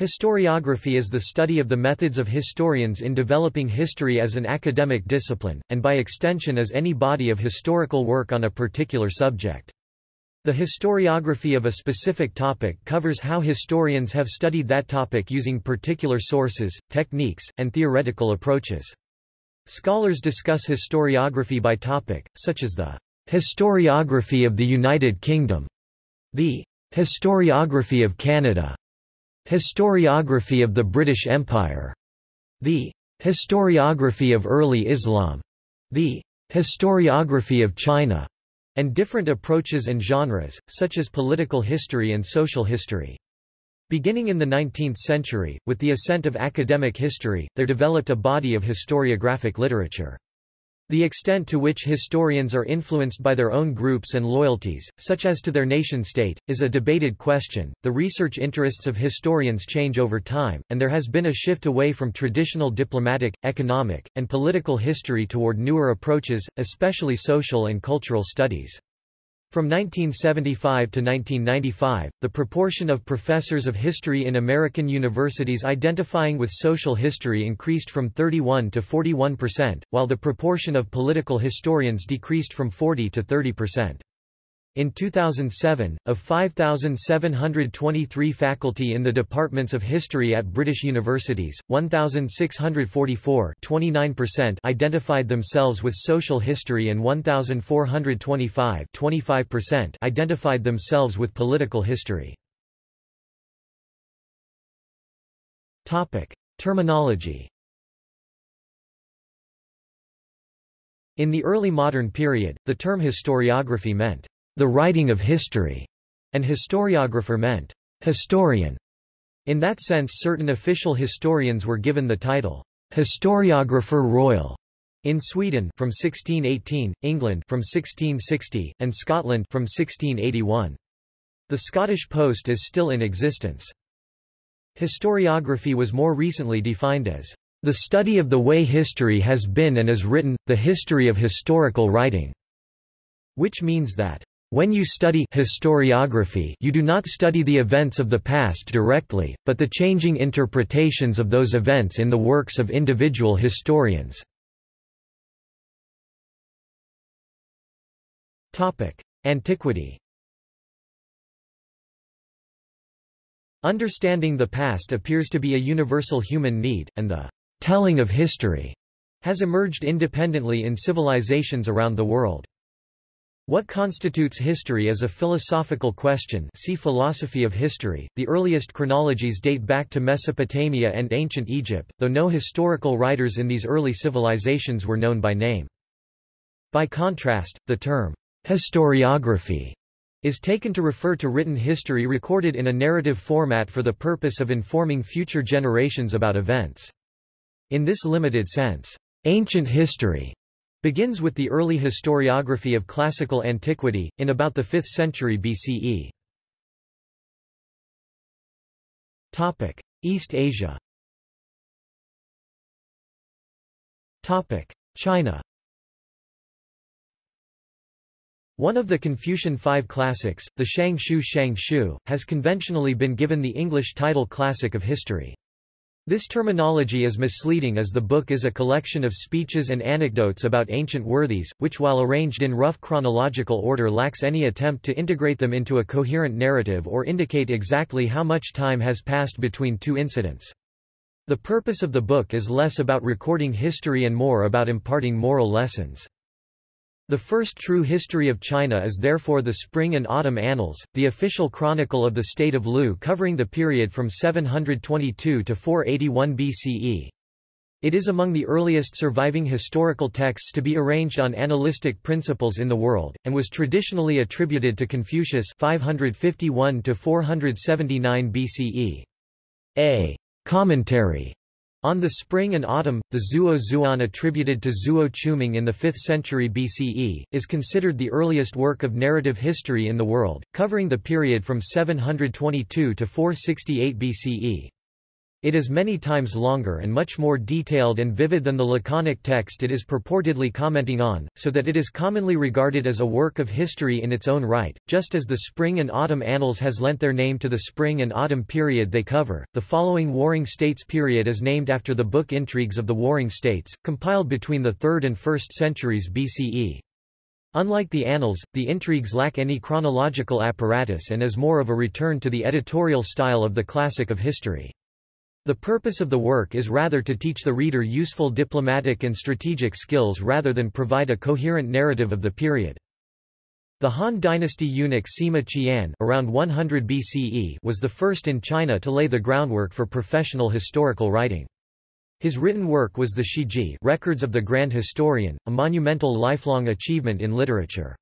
Historiography is the study of the methods of historians in developing history as an academic discipline, and by extension as any body of historical work on a particular subject. The historiography of a specific topic covers how historians have studied that topic using particular sources, techniques, and theoretical approaches. Scholars discuss historiography by topic, such as the historiography of the United Kingdom, the historiography of Canada, Historiography of the British Empire. The Historiography of Early Islam. The Historiography of China. And different approaches and genres, such as political history and social history. Beginning in the 19th century, with the ascent of academic history, there developed a body of historiographic literature. The extent to which historians are influenced by their own groups and loyalties, such as to their nation-state, is a debated question. The research interests of historians change over time, and there has been a shift away from traditional diplomatic, economic, and political history toward newer approaches, especially social and cultural studies. From 1975 to 1995, the proportion of professors of history in American universities identifying with social history increased from 31 to 41 percent, while the proportion of political historians decreased from 40 to 30 percent. In 2007, of 5,723 faculty in the departments of history at British universities, 1,644 identified themselves with social history and 1,425 identified themselves with political history. Terminology In the early modern period, the term historiography meant the writing of history, and historiographer meant historian. In that sense certain official historians were given the title historiographer royal in Sweden from 1618, England from 1660, and Scotland from 1681. The Scottish post is still in existence. Historiography was more recently defined as the study of the way history has been and is written, the history of historical writing, which means that when you study historiography you do not study the events of the past directly, but the changing interpretations of those events in the works of individual historians. Antiquity Understanding the past appears to be a universal human need, and the telling of history has emerged independently in civilizations around the world. What constitutes history is a philosophical question see philosophy of history. The earliest chronologies date back to Mesopotamia and ancient Egypt, though no historical writers in these early civilizations were known by name. By contrast, the term historiography is taken to refer to written history recorded in a narrative format for the purpose of informing future generations about events. In this limited sense, ancient history begins with the early historiography of classical antiquity, in about the 5th century BCE. East Asia China One of the Confucian Five Classics, the Shang Shu Shang Shu, has conventionally been given the English title Classic of History. This terminology is misleading as the book is a collection of speeches and anecdotes about ancient worthies, which while arranged in rough chronological order lacks any attempt to integrate them into a coherent narrative or indicate exactly how much time has passed between two incidents. The purpose of the book is less about recording history and more about imparting moral lessons. The first true history of China is therefore the Spring and Autumn Annals, the official chronicle of the state of Lu covering the period from 722 to 481 BCE. It is among the earliest surviving historical texts to be arranged on analytic principles in the world, and was traditionally attributed to Confucius 551 to 479 BCE. A commentary on the spring and autumn, the Zuo Zhuan attributed to Zuo Qiuming in the 5th century BCE, is considered the earliest work of narrative history in the world, covering the period from 722 to 468 BCE. It is many times longer and much more detailed and vivid than the laconic text it is purportedly commenting on, so that it is commonly regarded as a work of history in its own right, just as the Spring and Autumn Annals has lent their name to the spring and autumn period they cover. The following Warring States period is named after the book Intrigues of the Warring States, compiled between the 3rd and 1st centuries BCE. Unlike the Annals, the Intrigues lack any chronological apparatus and is more of a return to the editorial style of the classic of history. The purpose of the work is rather to teach the reader useful diplomatic and strategic skills rather than provide a coherent narrative of the period. The Han dynasty eunuch Sima Qian around 100 BCE was the first in China to lay the groundwork for professional historical writing. His written work was the Shiji Records of the Grand Historian, a monumental lifelong achievement in literature.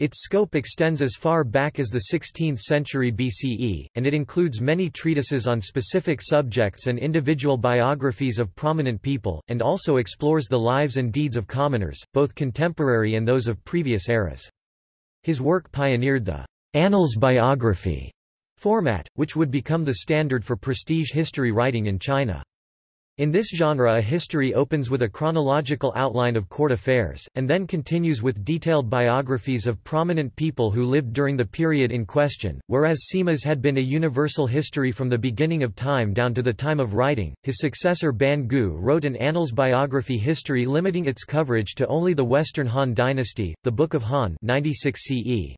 Its scope extends as far back as the 16th century BCE, and it includes many treatises on specific subjects and individual biographies of prominent people, and also explores the lives and deeds of commoners, both contemporary and those of previous eras. His work pioneered the annals biography format, which would become the standard for prestige history writing in China. In this genre a history opens with a chronological outline of court affairs, and then continues with detailed biographies of prominent people who lived during the period in question, whereas Sima's had been a universal history from the beginning of time down to the time of writing. His successor Ban Gu wrote an annals biography history limiting its coverage to only the Western Han dynasty, the Book of Han 96 CE.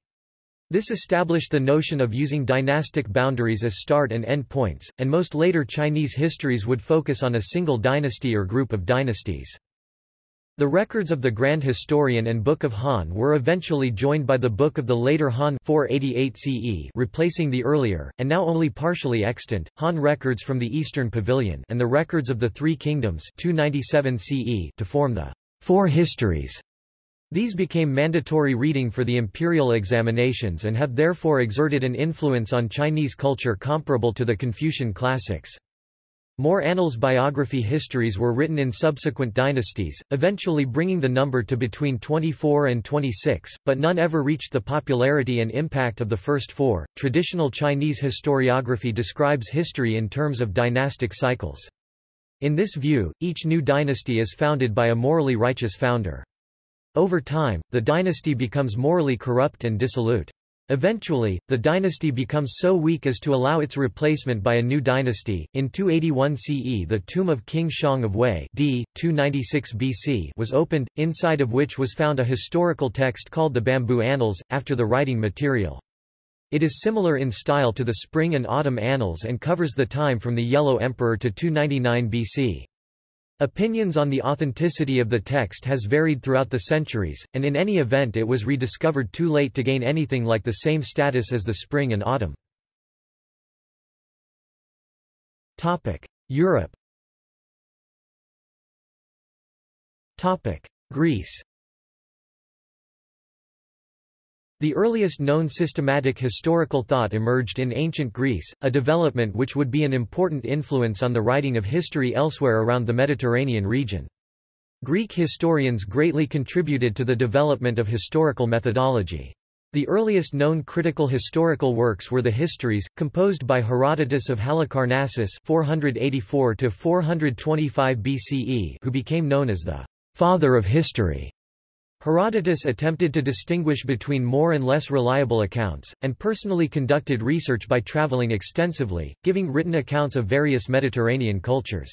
This established the notion of using dynastic boundaries as start and end points, and most later Chinese histories would focus on a single dynasty or group of dynasties. The records of the Grand Historian and Book of Han were eventually joined by the Book of the later Han 488 CE replacing the earlier, and now only partially extant, Han records from the Eastern Pavilion and the records of the Three Kingdoms 297 CE to form the Four Histories these became mandatory reading for the imperial examinations and have therefore exerted an influence on Chinese culture comparable to the Confucian classics. More annals biography histories were written in subsequent dynasties, eventually bringing the number to between 24 and 26, but none ever reached the popularity and impact of the first four. Traditional Chinese historiography describes history in terms of dynastic cycles. In this view, each new dynasty is founded by a morally righteous founder. Over time, the dynasty becomes morally corrupt and dissolute. Eventually, the dynasty becomes so weak as to allow its replacement by a new dynasty. In 281 CE, the tomb of King Xiang of Wei d. 296 BC was opened, inside of which was found a historical text called the Bamboo Annals, after the writing material. It is similar in style to the Spring and Autumn Annals and covers the time from the Yellow Emperor to 299 BC. Opinions on the authenticity of the text has varied throughout the centuries, and in any event it was rediscovered too late to gain anything like the same status as the spring and autumn. Europe. Greece The earliest known systematic historical thought emerged in ancient Greece, a development which would be an important influence on the writing of history elsewhere around the Mediterranean region. Greek historians greatly contributed to the development of historical methodology. The earliest known critical historical works were the Histories, composed by Herodotus of Halicarnassus 484 BCE who became known as the «father of history». Herodotus attempted to distinguish between more and less reliable accounts, and personally conducted research by traveling extensively, giving written accounts of various Mediterranean cultures.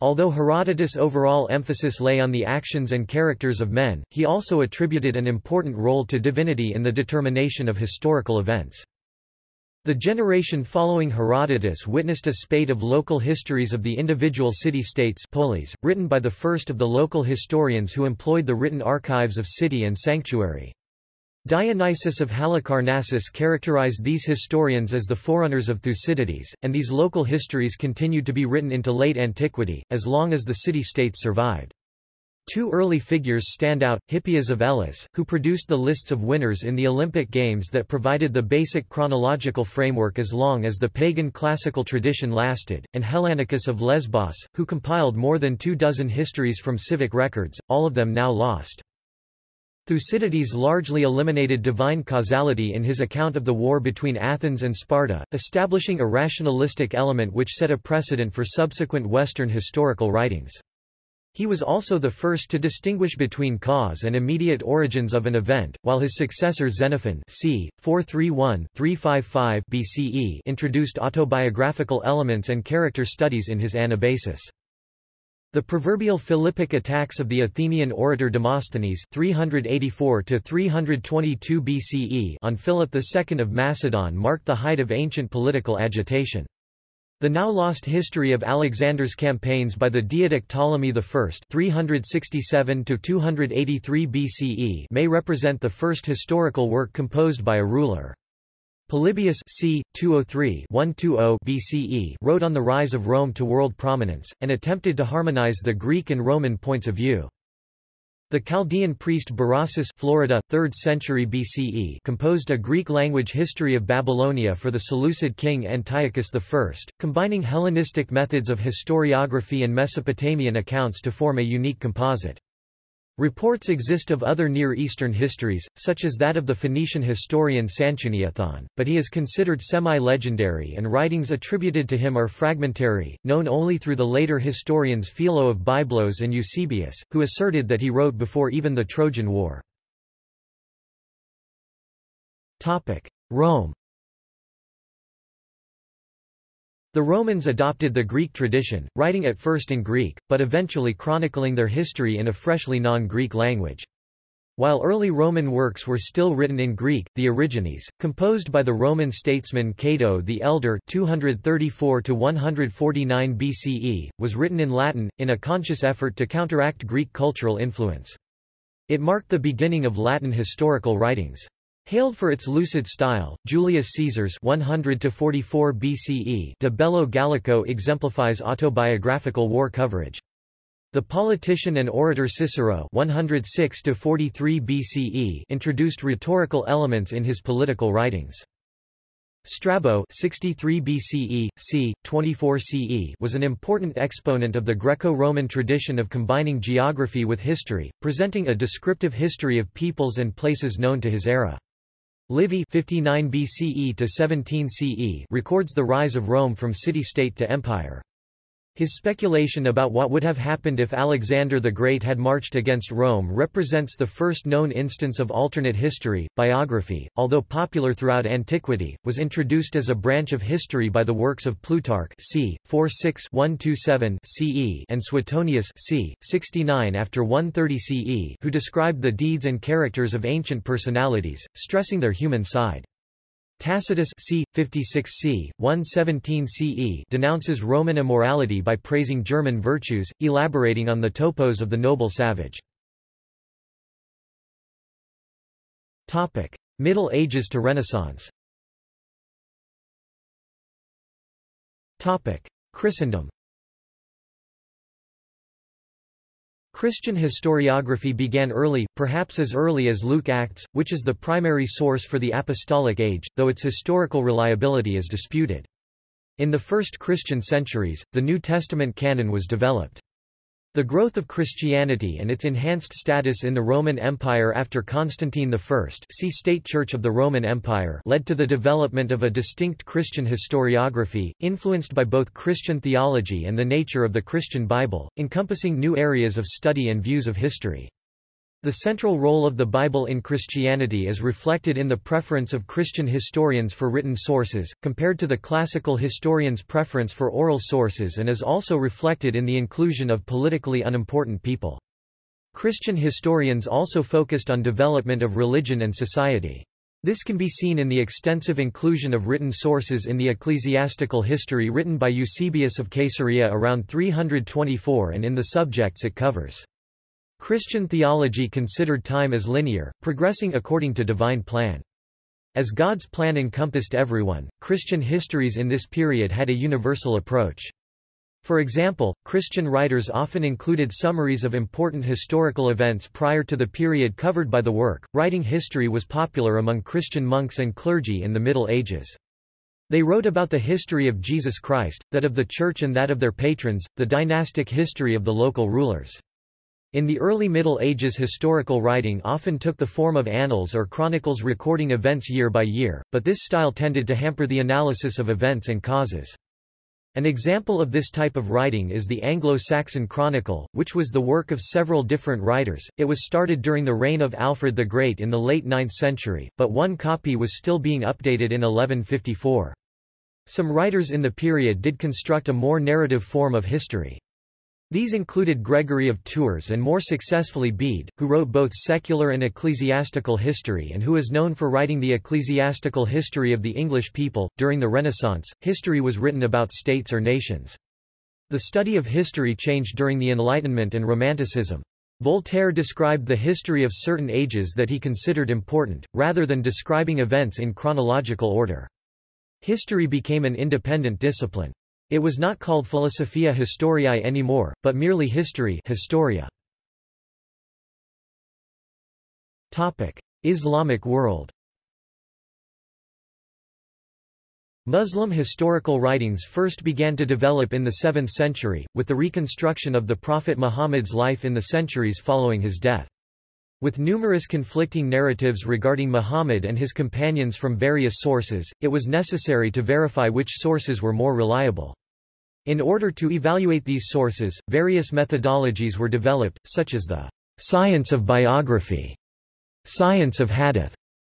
Although Herodotus' overall emphasis lay on the actions and characters of men, he also attributed an important role to divinity in the determination of historical events. The generation following Herodotus witnessed a spate of local histories of the individual city-states written by the first of the local historians who employed the written archives of city and sanctuary. Dionysius of Halicarnassus characterized these historians as the forerunners of Thucydides, and these local histories continued to be written into late antiquity, as long as the city-states survived. Two early figures stand out, Hippias of Elis, who produced the lists of winners in the Olympic Games that provided the basic chronological framework as long as the pagan classical tradition lasted, and Hellanicus of Lesbos, who compiled more than two dozen histories from civic records, all of them now lost. Thucydides largely eliminated divine causality in his account of the war between Athens and Sparta, establishing a rationalistic element which set a precedent for subsequent Western historical writings. He was also the first to distinguish between cause and immediate origins of an event, while his successor Xenophon c. 431-355 BCE introduced autobiographical elements and character studies in his Anabasis. The proverbial Philippic attacks of the Athenian orator Demosthenes 384 BCE on Philip II of Macedon marked the height of ancient political agitation. The now lost history of Alexander's campaigns by the Diadoch Ptolemy I 367 BCE may represent the first historical work composed by a ruler. Polybius c. 203-120 BCE wrote on the rise of Rome to world prominence, and attempted to harmonize the Greek and Roman points of view. The Chaldean priest Berossus Florida, 3rd century BCE composed a Greek-language history of Babylonia for the Seleucid king Antiochus I, combining Hellenistic methods of historiography and Mesopotamian accounts to form a unique composite. Reports exist of other Near Eastern histories, such as that of the Phoenician historian Sanchuniathon, but he is considered semi-legendary and writings attributed to him are fragmentary, known only through the later historians Philo of Byblos and Eusebius, who asserted that he wrote before even the Trojan War. Rome The Romans adopted the Greek tradition, writing at first in Greek, but eventually chronicling their history in a freshly non-Greek language. While early Roman works were still written in Greek, the Origines, composed by the Roman statesman Cato the Elder 234 BCE, was written in Latin, in a conscious effort to counteract Greek cultural influence. It marked the beginning of Latin historical writings. Hailed for its lucid style, Julius Caesar's 100 44 BCE De Bello Gallico exemplifies autobiographical war coverage. The politician and orator Cicero 106 43 BCE introduced rhetorical elements in his political writings. Strabo 63 BCE, c. 24 CE was an important exponent of the Greco-Roman tradition of combining geography with history, presenting a descriptive history of peoples and places known to his era. Livy 59 BCE to 17 CE records the rise of Rome from city-state to empire. His speculation about what would have happened if Alexander the Great had marched against Rome represents the first known instance of alternate history. Biography, although popular throughout antiquity, was introduced as a branch of history by the works of Plutarch c. 46-127 CE and Suetonius c. 69 after 130 CE, who described the deeds and characters of ancient personalities, stressing their human side. Tacitus c. 56 c. 117 CE denounces Roman immorality by praising German virtues, elaborating on the topos of the noble savage. Middle Ages to Renaissance Christendom Christian historiography began early, perhaps as early as Luke Acts, which is the primary source for the Apostolic Age, though its historical reliability is disputed. In the first Christian centuries, the New Testament canon was developed. The growth of Christianity and its enhanced status in the Roman Empire after Constantine I see State Church of the Roman Empire led to the development of a distinct Christian historiography, influenced by both Christian theology and the nature of the Christian Bible, encompassing new areas of study and views of history. The central role of the Bible in Christianity is reflected in the preference of Christian historians for written sources, compared to the classical historians' preference for oral sources and is also reflected in the inclusion of politically unimportant people. Christian historians also focused on development of religion and society. This can be seen in the extensive inclusion of written sources in the ecclesiastical history written by Eusebius of Caesarea around 324 and in the subjects it covers. Christian theology considered time as linear, progressing according to divine plan. As God's plan encompassed everyone, Christian histories in this period had a universal approach. For example, Christian writers often included summaries of important historical events prior to the period covered by the work. Writing history was popular among Christian monks and clergy in the Middle Ages. They wrote about the history of Jesus Christ, that of the Church and that of their patrons, the dynastic history of the local rulers. In the early Middle Ages historical writing often took the form of annals or chronicles recording events year by year, but this style tended to hamper the analysis of events and causes. An example of this type of writing is the Anglo-Saxon Chronicle, which was the work of several different writers. It was started during the reign of Alfred the Great in the late 9th century, but one copy was still being updated in 1154. Some writers in the period did construct a more narrative form of history. These included Gregory of Tours and more successfully Bede, who wrote both secular and ecclesiastical history and who is known for writing the ecclesiastical history of the English people. During the Renaissance, history was written about states or nations. The study of history changed during the Enlightenment and Romanticism. Voltaire described the history of certain ages that he considered important, rather than describing events in chronological order. History became an independent discipline. It was not called Philosophia Historiae anymore, but merely History Historia. Topic: Islamic world. Muslim historical writings first began to develop in the 7th century, with the reconstruction of the Prophet Muhammad's life in the centuries following his death. With numerous conflicting narratives regarding Muhammad and his companions from various sources, it was necessary to verify which sources were more reliable. In order to evaluate these sources, various methodologies were developed, such as the science of biography, science of hadith,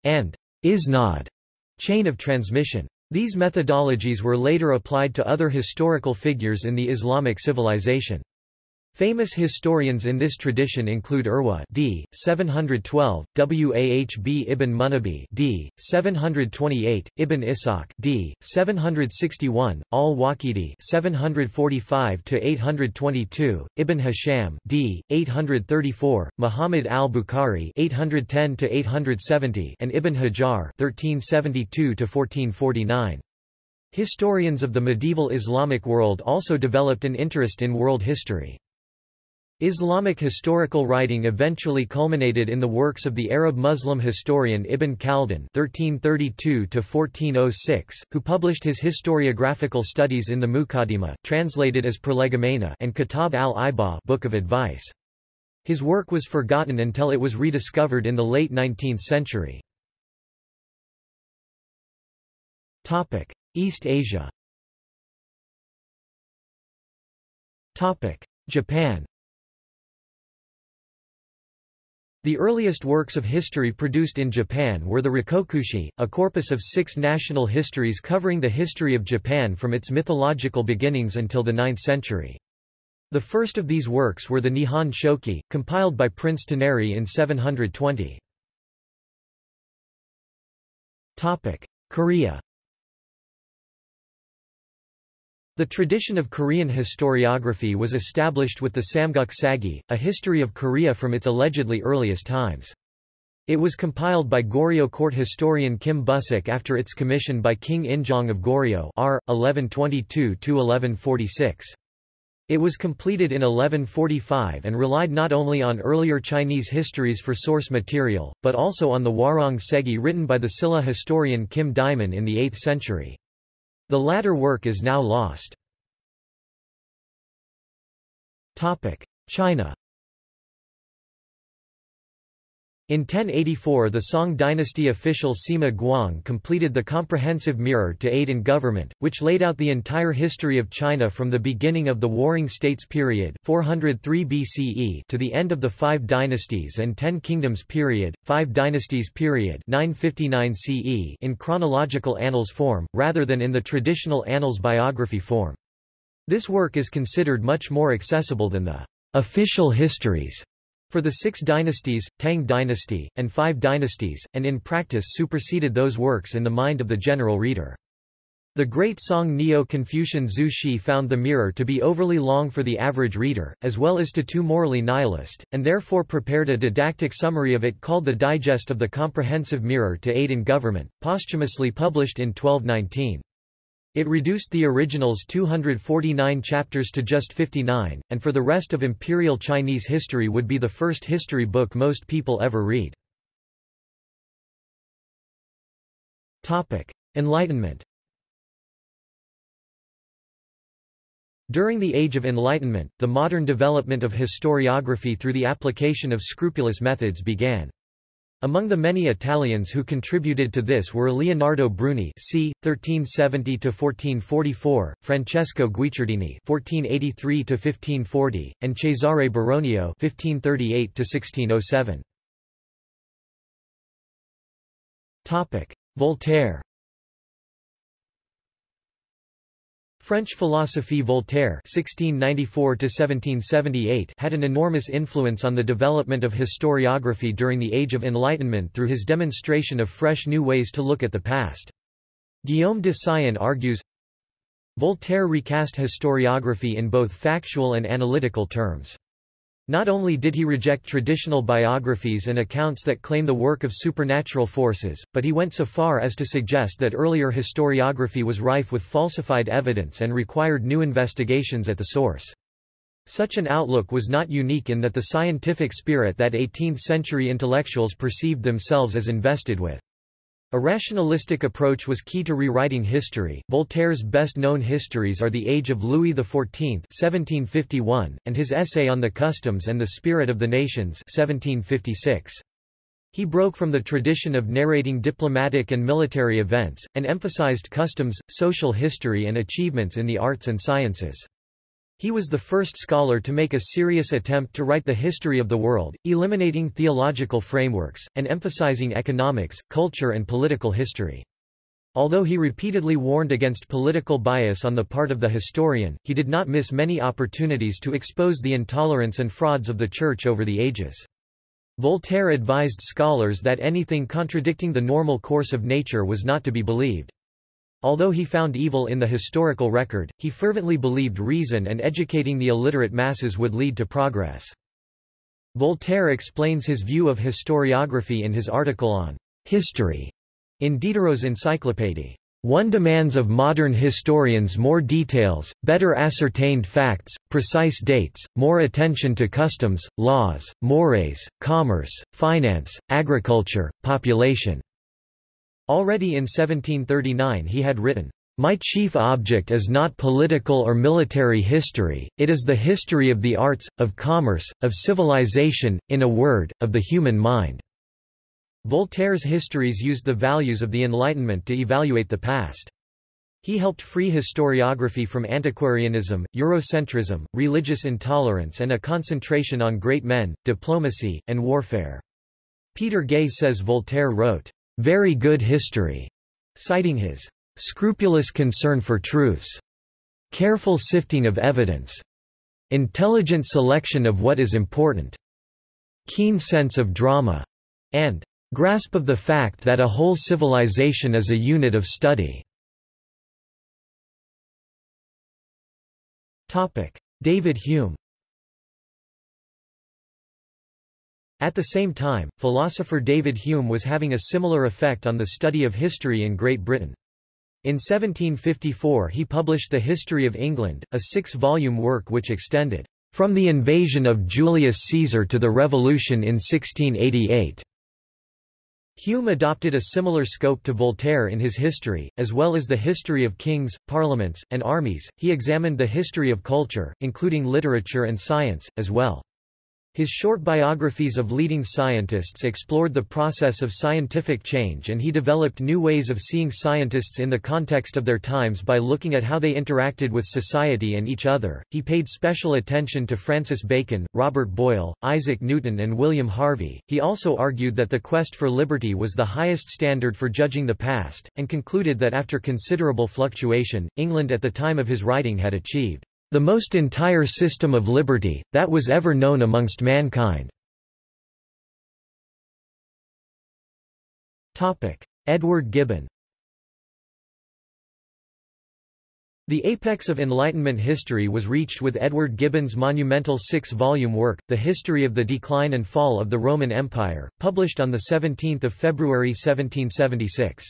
and isnad chain of transmission. These methodologies were later applied to other historical figures in the Islamic civilization. Famous historians in this tradition include Urwa d. 712, Wahb ibn Munabbih d. 728, Ibn Ishaq d. 761, al-Waqidi 745-822, Ibn Hisham d. 834, Muhammad al-Bukhari 810-870, and Ibn Hajar 1372-1449. Historians of the medieval Islamic world also developed an interest in world history. Islamic historical writing eventually culminated in the works of the Arab Muslim historian Ibn Khaldun (1332–1406), who published his historiographical studies in the Muqaddimah, translated as Prolegomena, and Kitab al-Ibar, Book of Advice. His work was forgotten until it was rediscovered in the late 19th century. Topic: East Asia. Topic: Japan. The earliest works of history produced in Japan were the Rikkokushi, a corpus of six national histories covering the history of Japan from its mythological beginnings until the 9th century. The first of these works were the Nihon Shoki, compiled by Prince Toneri in 720. Korea The tradition of Korean historiography was established with the Samguk Sagi, a history of Korea from its allegedly earliest times. It was compiled by Goryeo court historian Kim Busik after its commission by King Injong of Goryeo R. 1122-1146. It was completed in 1145 and relied not only on earlier Chinese histories for source material, but also on the Hwarang Segi written by the Silla historian Kim Daemun in the 8th century. The latter work is now lost. China In 1084 the Song dynasty official Sima Guang completed the comprehensive mirror to aid in government, which laid out the entire history of China from the beginning of the Warring States period 403 BCE to the end of the Five Dynasties and Ten Kingdoms period, Five Dynasties period 959 CE in chronological annals form, rather than in the traditional annals biography form. This work is considered much more accessible than the official histories for the six dynasties, Tang dynasty, and five dynasties, and in practice superseded those works in the mind of the general reader. The great Song Neo-Confucian Zhu Xi found the mirror to be overly long for the average reader, as well as to too morally nihilist, and therefore prepared a didactic summary of it called the Digest of the Comprehensive Mirror to Aid in Government, posthumously published in 1219. It reduced the original's 249 chapters to just 59, and for the rest of Imperial Chinese history would be the first history book most people ever read. Enlightenment During the Age of Enlightenment, the modern development of historiography through the application of scrupulous methods began. Among the many Italians who contributed to this were Leonardo Bruni c. 1370–1444, Francesco Guicciardini (1483–1540), and Cesare Baronio (1538–1607). Topic: Voltaire. French philosophy Voltaire (1694–1778) had an enormous influence on the development of historiography during the Age of Enlightenment through his demonstration of fresh new ways to look at the past. Guillaume de Syon argues, Voltaire recast historiography in both factual and analytical terms. Not only did he reject traditional biographies and accounts that claim the work of supernatural forces, but he went so far as to suggest that earlier historiography was rife with falsified evidence and required new investigations at the source. Such an outlook was not unique in that the scientific spirit that 18th-century intellectuals perceived themselves as invested with. A rationalistic approach was key to rewriting history. Voltaire's best-known histories are The Age of Louis XIV (1751) and his essay on the customs and the spirit of the nations (1756). He broke from the tradition of narrating diplomatic and military events, and emphasized customs, social history and achievements in the arts and sciences. He was the first scholar to make a serious attempt to write the history of the world, eliminating theological frameworks, and emphasizing economics, culture and political history. Although he repeatedly warned against political bias on the part of the historian, he did not miss many opportunities to expose the intolerance and frauds of the Church over the ages. Voltaire advised scholars that anything contradicting the normal course of nature was not to be believed. Although he found evil in the historical record, he fervently believed reason and educating the illiterate masses would lead to progress. Voltaire explains his view of historiography in his article on history in Diderot's Encyclopédie. One demands of modern historians more details, better ascertained facts, precise dates, more attention to customs, laws, mores, commerce, finance, agriculture, population, Already in 1739 he had written, "...my chief object is not political or military history, it is the history of the arts, of commerce, of civilization, in a word, of the human mind." Voltaire's histories used the values of the Enlightenment to evaluate the past. He helped free historiography from antiquarianism, Eurocentrism, religious intolerance and a concentration on great men, diplomacy, and warfare. Peter Gay says Voltaire wrote, very good history, citing his scrupulous concern for truths, careful sifting of evidence, intelligent selection of what is important, keen sense of drama, and grasp of the fact that a whole civilization is a unit of study. David Hume At the same time, philosopher David Hume was having a similar effect on the study of history in Great Britain. In 1754 he published The History of England, a six-volume work which extended from the invasion of Julius Caesar to the Revolution in 1688. Hume adopted a similar scope to Voltaire in his history, as well as the history of kings, parliaments, and armies. He examined the history of culture, including literature and science, as well. His short biographies of leading scientists explored the process of scientific change and he developed new ways of seeing scientists in the context of their times by looking at how they interacted with society and each other. He paid special attention to Francis Bacon, Robert Boyle, Isaac Newton, and William Harvey. He also argued that the quest for liberty was the highest standard for judging the past, and concluded that after considerable fluctuation, England at the time of his writing had achieved the most entire system of liberty, that was ever known amongst mankind. Edward Gibbon The apex of Enlightenment history was reached with Edward Gibbon's monumental six-volume work, The History of the Decline and Fall of the Roman Empire, published on 17 February 1776.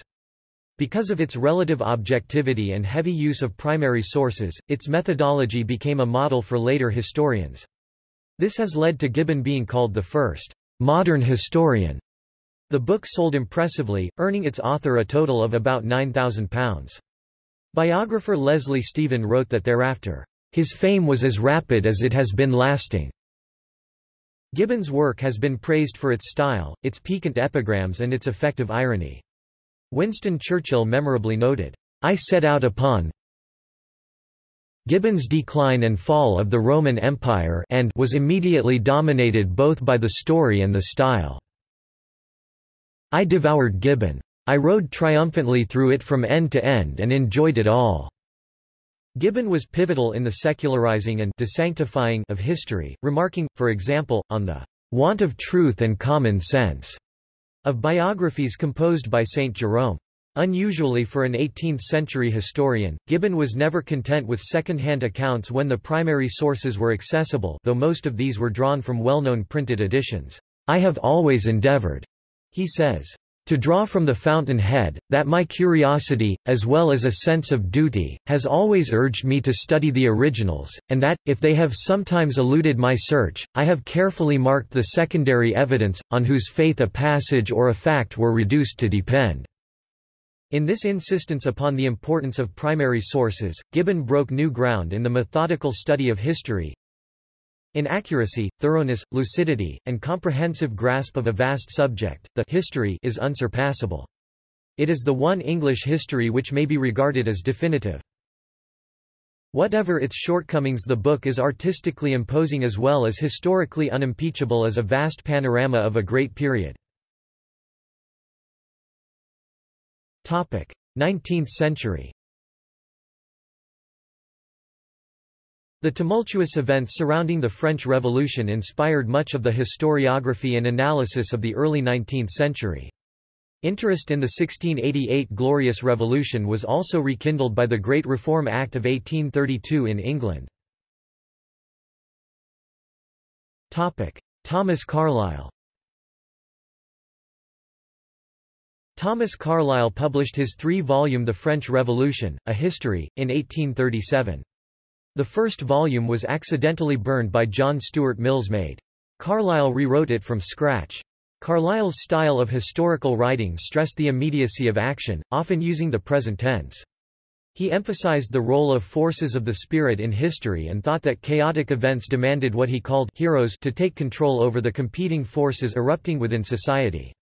Because of its relative objectivity and heavy use of primary sources, its methodology became a model for later historians. This has led to Gibbon being called the first modern historian. The book sold impressively, earning its author a total of about £9,000. Biographer Leslie Stephen wrote that thereafter, His fame was as rapid as it has been lasting. Gibbon's work has been praised for its style, its piquant epigrams and its effective irony. Winston Churchill memorably noted, I set out upon Gibbon's decline and fall of the Roman Empire and was immediately dominated both by the story and the style. I devoured Gibbon. I rode triumphantly through it from end to end and enjoyed it all. Gibbon was pivotal in the secularizing and desanctifying of history, remarking, for example, on the want of truth and common sense of biographies composed by Saint Jerome. Unusually for an 18th-century historian, Gibbon was never content with second-hand accounts when the primary sources were accessible though most of these were drawn from well-known printed editions. I have always endeavored, he says, to draw from the fountain-head, that my curiosity, as well as a sense of duty, has always urged me to study the originals, and that, if they have sometimes eluded my search, I have carefully marked the secondary evidence, on whose faith a passage or a fact were reduced to depend. In this insistence upon the importance of primary sources, Gibbon broke new ground in the methodical study of history, in accuracy, thoroughness, lucidity, and comprehensive grasp of a vast subject, the history is unsurpassable. It is the one English history which may be regarded as definitive. Whatever its shortcomings the book is artistically imposing as well as historically unimpeachable as a vast panorama of a great period. 19th century The tumultuous events surrounding the French Revolution inspired much of the historiography and analysis of the early 19th century. Interest in the 1688 Glorious Revolution was also rekindled by the Great Reform Act of 1832 in England. Thomas Carlyle Thomas Carlyle published his three-volume The French Revolution, A History, in 1837. The first volume was accidentally burned by John Stuart Mill's maid. Carlyle rewrote it from scratch. Carlyle's style of historical writing stressed the immediacy of action, often using the present tense. He emphasized the role of forces of the spirit in history and thought that chaotic events demanded what he called heroes to take control over the competing forces erupting within society.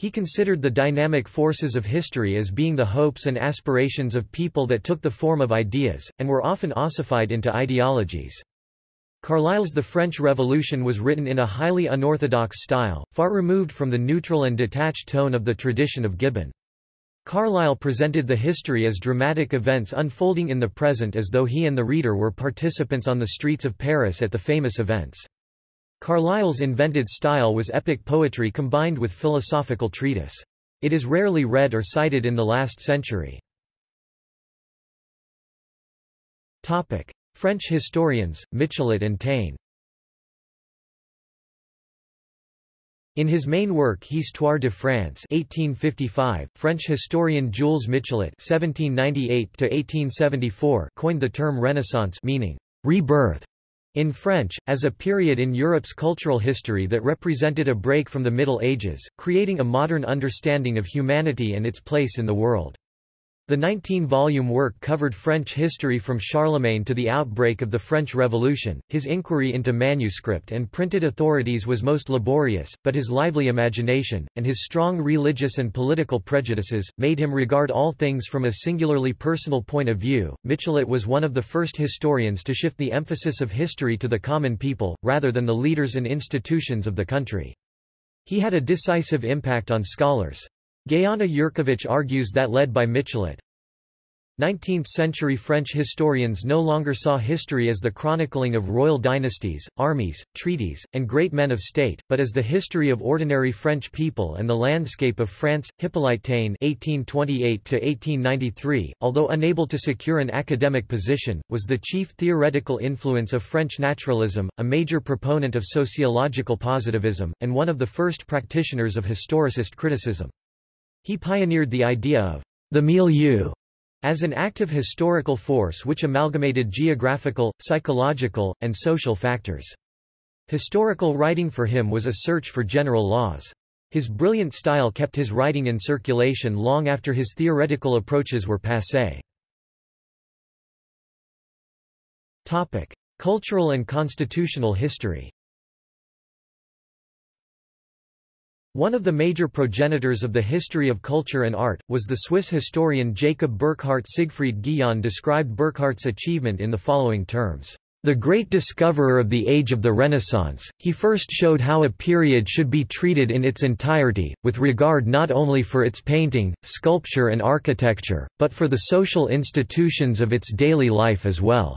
He considered the dynamic forces of history as being the hopes and aspirations of people that took the form of ideas, and were often ossified into ideologies. Carlyle's The French Revolution was written in a highly unorthodox style, far removed from the neutral and detached tone of the tradition of Gibbon. Carlyle presented the history as dramatic events unfolding in the present as though he and the reader were participants on the streets of Paris at the famous events. Carlyle's invented style was epic poetry combined with philosophical treatise. It is rarely read or cited in the last century. Topic. French historians, Michelet and Taine In his main work Histoire de France 1855, French historian Jules Michelet (1798–1874) coined the term Renaissance, meaning rebirth, in French, as a period in Europe's cultural history that represented a break from the Middle Ages, creating a modern understanding of humanity and its place in the world. The 19-volume work covered French history from Charlemagne to the outbreak of the French Revolution. His inquiry into manuscript and printed authorities was most laborious, but his lively imagination, and his strong religious and political prejudices, made him regard all things from a singularly personal point of view. Michelet was one of the first historians to shift the emphasis of history to the common people, rather than the leaders and institutions of the country. He had a decisive impact on scholars. Gayana Jurkevich argues that led by Michelet, 19th-century French historians no longer saw history as the chronicling of royal dynasties, armies, treaties, and great men of state, but as the history of ordinary French people and the landscape of France. Hippolyte Taine (1828–1893), although unable to secure an academic position, was the chief theoretical influence of French naturalism, a major proponent of sociological positivism, and one of the first practitioners of historicist criticism. He pioneered the idea of the milieu as an active historical force which amalgamated geographical, psychological, and social factors. Historical writing for him was a search for general laws. His brilliant style kept his writing in circulation long after his theoretical approaches were passé. Cultural and constitutional history. One of the major progenitors of the history of culture and art, was the Swiss historian Jacob Burckhardt Siegfried Giedion described Burckhardt's achievement in the following terms. The great discoverer of the age of the Renaissance, he first showed how a period should be treated in its entirety, with regard not only for its painting, sculpture and architecture, but for the social institutions of its daily life as well.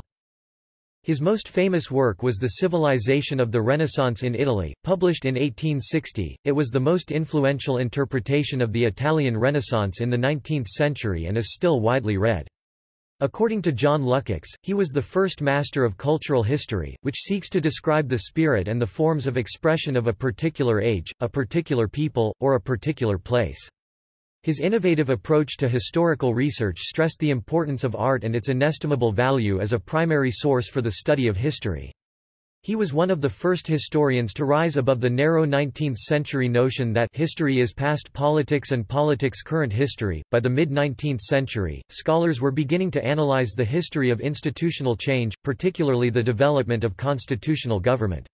His most famous work was The Civilization of the Renaissance in Italy, published in 1860. It was the most influential interpretation of the Italian Renaissance in the 19th century and is still widely read. According to John Lukács, he was the first master of cultural history, which seeks to describe the spirit and the forms of expression of a particular age, a particular people, or a particular place. His innovative approach to historical research stressed the importance of art and its inestimable value as a primary source for the study of history. He was one of the first historians to rise above the narrow 19th-century notion that history is past politics and politics current history. By the mid-19th century, scholars were beginning to analyze the history of institutional change, particularly the development of constitutional government.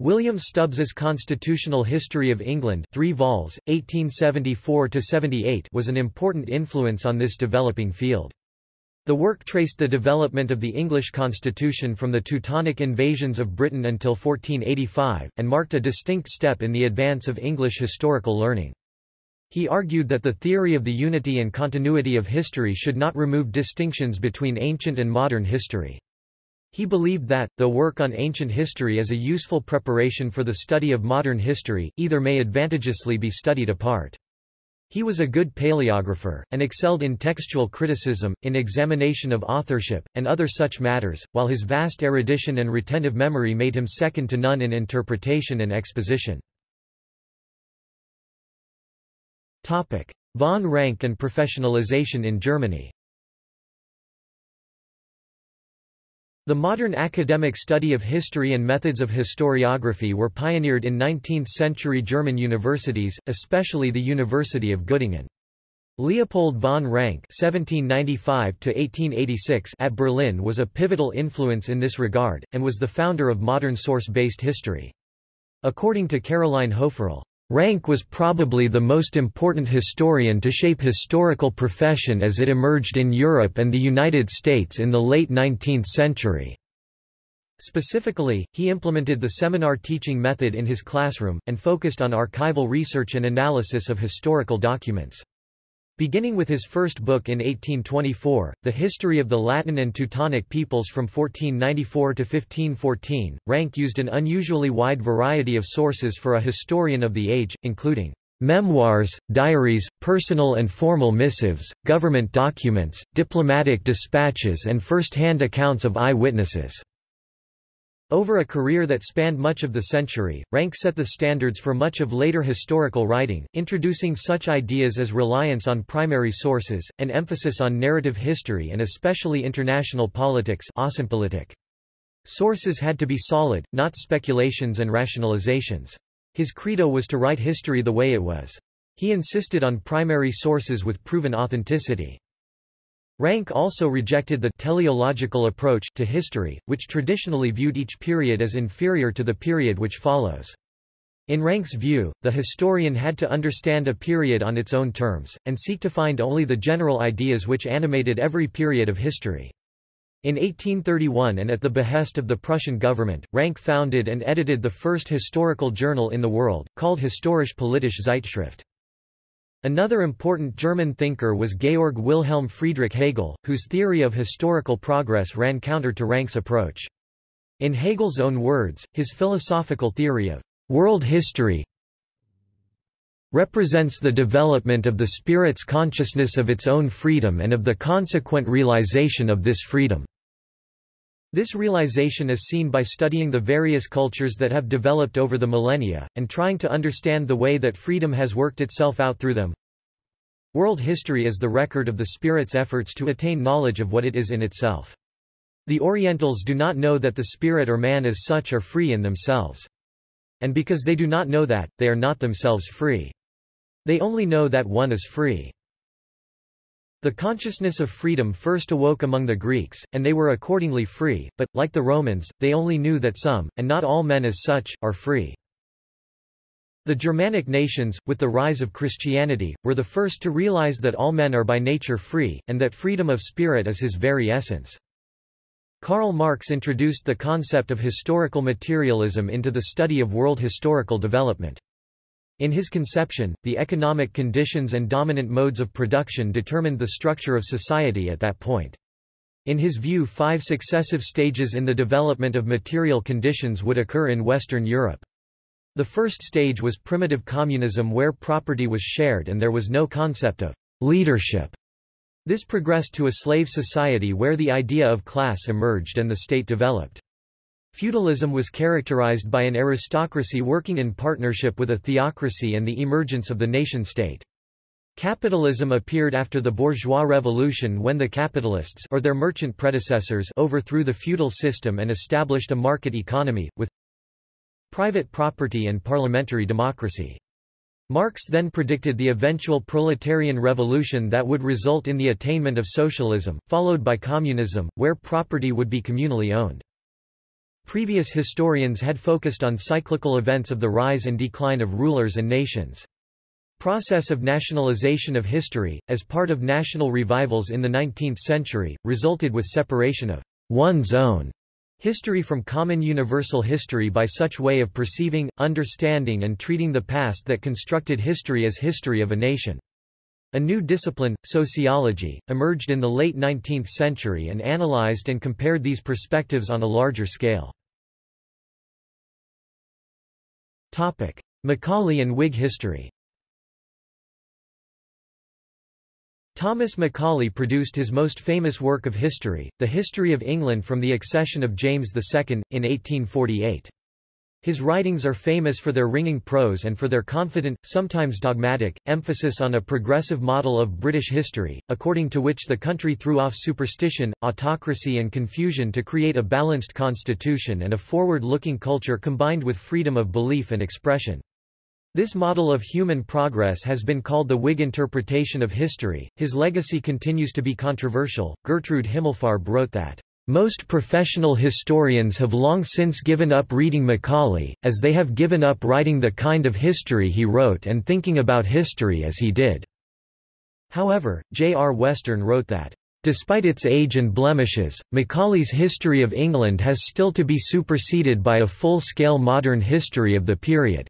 William Stubbs's Constitutional History of England 3 vols, 1874–78 was an important influence on this developing field. The work traced the development of the English constitution from the Teutonic invasions of Britain until 1485, and marked a distinct step in the advance of English historical learning. He argued that the theory of the unity and continuity of history should not remove distinctions between ancient and modern history. He believed that, though work on ancient history is a useful preparation for the study of modern history, either may advantageously be studied apart. He was a good paleographer, and excelled in textual criticism, in examination of authorship, and other such matters, while his vast erudition and retentive memory made him second to none in interpretation and exposition. Von Ranke and professionalization in Germany The modern academic study of history and methods of historiography were pioneered in 19th-century German universities, especially the University of Göttingen. Leopold von Ranke (1795–1886) at Berlin was a pivotal influence in this regard, and was the founder of modern source-based history. According to Caroline Hoefferle, Ranke was probably the most important historian to shape historical profession as it emerged in Europe and the United States in the late 19th century. Specifically, he implemented the seminar teaching method in his classroom, and focused on archival research and analysis of historical documents. Beginning with his first book in 1824, The History of the Latin and Teutonic Peoples from 1494 to 1514, Ranke used an unusually wide variety of sources for a historian of the age, including memoirs, diaries, personal and formal missives, government documents, diplomatic dispatches and first-hand accounts of eye-witnesses. Over a career that spanned much of the century, Ranke set the standards for much of later historical writing, introducing such ideas as reliance on primary sources, an emphasis on narrative history and especially international politics Sources had to be solid, not speculations and rationalizations. His credo was to write history the way it was. He insisted on primary sources with proven authenticity. Ranke also rejected the teleological approach to history, which traditionally viewed each period as inferior to the period which follows. In Ranke's view, the historian had to understand a period on its own terms, and seek to find only the general ideas which animated every period of history. In 1831 and at the behest of the Prussian government, Ranke founded and edited the first historical journal in the world, called Historisch Politische Zeitschrift. Another important German thinker was Georg Wilhelm Friedrich Hegel, whose theory of historical progress ran counter to Ranke's approach. In Hegel's own words, his philosophical theory of world history represents the development of the spirit's consciousness of its own freedom and of the consequent realization of this freedom. This realization is seen by studying the various cultures that have developed over the millennia, and trying to understand the way that freedom has worked itself out through them. World history is the record of the spirit's efforts to attain knowledge of what it is in itself. The Orientals do not know that the spirit or man as such are free in themselves. And because they do not know that, they are not themselves free. They only know that one is free. The consciousness of freedom first awoke among the Greeks, and they were accordingly free, but, like the Romans, they only knew that some, and not all men as such, are free. The Germanic nations, with the rise of Christianity, were the first to realize that all men are by nature free, and that freedom of spirit is his very essence. Karl Marx introduced the concept of historical materialism into the study of world historical development. In his conception, the economic conditions and dominant modes of production determined the structure of society at that point. In his view five successive stages in the development of material conditions would occur in Western Europe. The first stage was primitive communism where property was shared and there was no concept of leadership. This progressed to a slave society where the idea of class emerged and the state developed. Feudalism was characterized by an aristocracy working in partnership with a theocracy and the emergence of the nation-state. Capitalism appeared after the bourgeois revolution when the capitalists or their merchant predecessors overthrew the feudal system and established a market economy, with private property and parliamentary democracy. Marx then predicted the eventual proletarian revolution that would result in the attainment of socialism, followed by communism, where property would be communally owned. Previous historians had focused on cyclical events of the rise and decline of rulers and nations. Process of nationalization of history, as part of national revivals in the 19th century, resulted with separation of one's own history from common universal history by such way of perceiving, understanding and treating the past that constructed history as history of a nation. A new discipline, sociology, emerged in the late 19th century and analyzed and compared these perspectives on a larger scale. Macaulay and Whig history Thomas Macaulay produced his most famous work of history, The History of England from the accession of James II, in 1848. His writings are famous for their ringing prose and for their confident, sometimes dogmatic, emphasis on a progressive model of British history, according to which the country threw off superstition, autocracy and confusion to create a balanced constitution and a forward-looking culture combined with freedom of belief and expression. This model of human progress has been called the Whig interpretation of history. His legacy continues to be controversial. Gertrude Himmelfarb wrote that most professional historians have long since given up reading Macaulay, as they have given up writing the kind of history he wrote and thinking about history as he did. However, J. R. Western wrote that, Despite its age and blemishes, Macaulay's History of England has still to be superseded by a full-scale modern history of the period.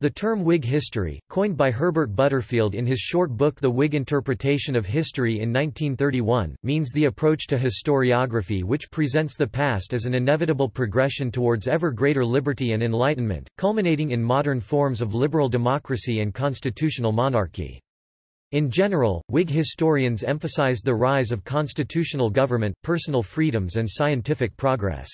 The term Whig history, coined by Herbert Butterfield in his short book The Whig Interpretation of History in 1931, means the approach to historiography which presents the past as an inevitable progression towards ever greater liberty and enlightenment, culminating in modern forms of liberal democracy and constitutional monarchy. In general, Whig historians emphasized the rise of constitutional government, personal freedoms and scientific progress.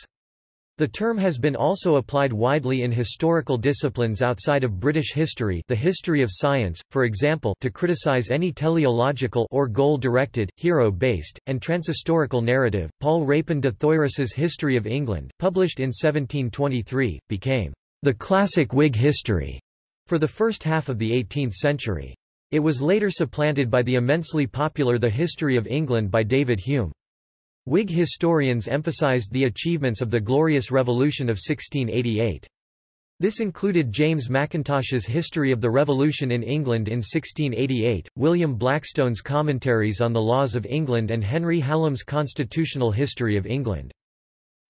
The term has been also applied widely in historical disciplines outside of British history the history of science, for example to criticize any teleological or goal-directed, hero-based, and transhistorical narrative. Paul Rapin de Thoyras's History of England, published in 1723, became the classic Whig history for the first half of the 18th century. It was later supplanted by the immensely popular The History of England by David Hume. Whig historians emphasized the achievements of the Glorious Revolution of 1688. This included James Mackintosh's History of the Revolution in England in 1688, William Blackstone's commentaries on the laws of England and Henry Hallam's Constitutional History of England.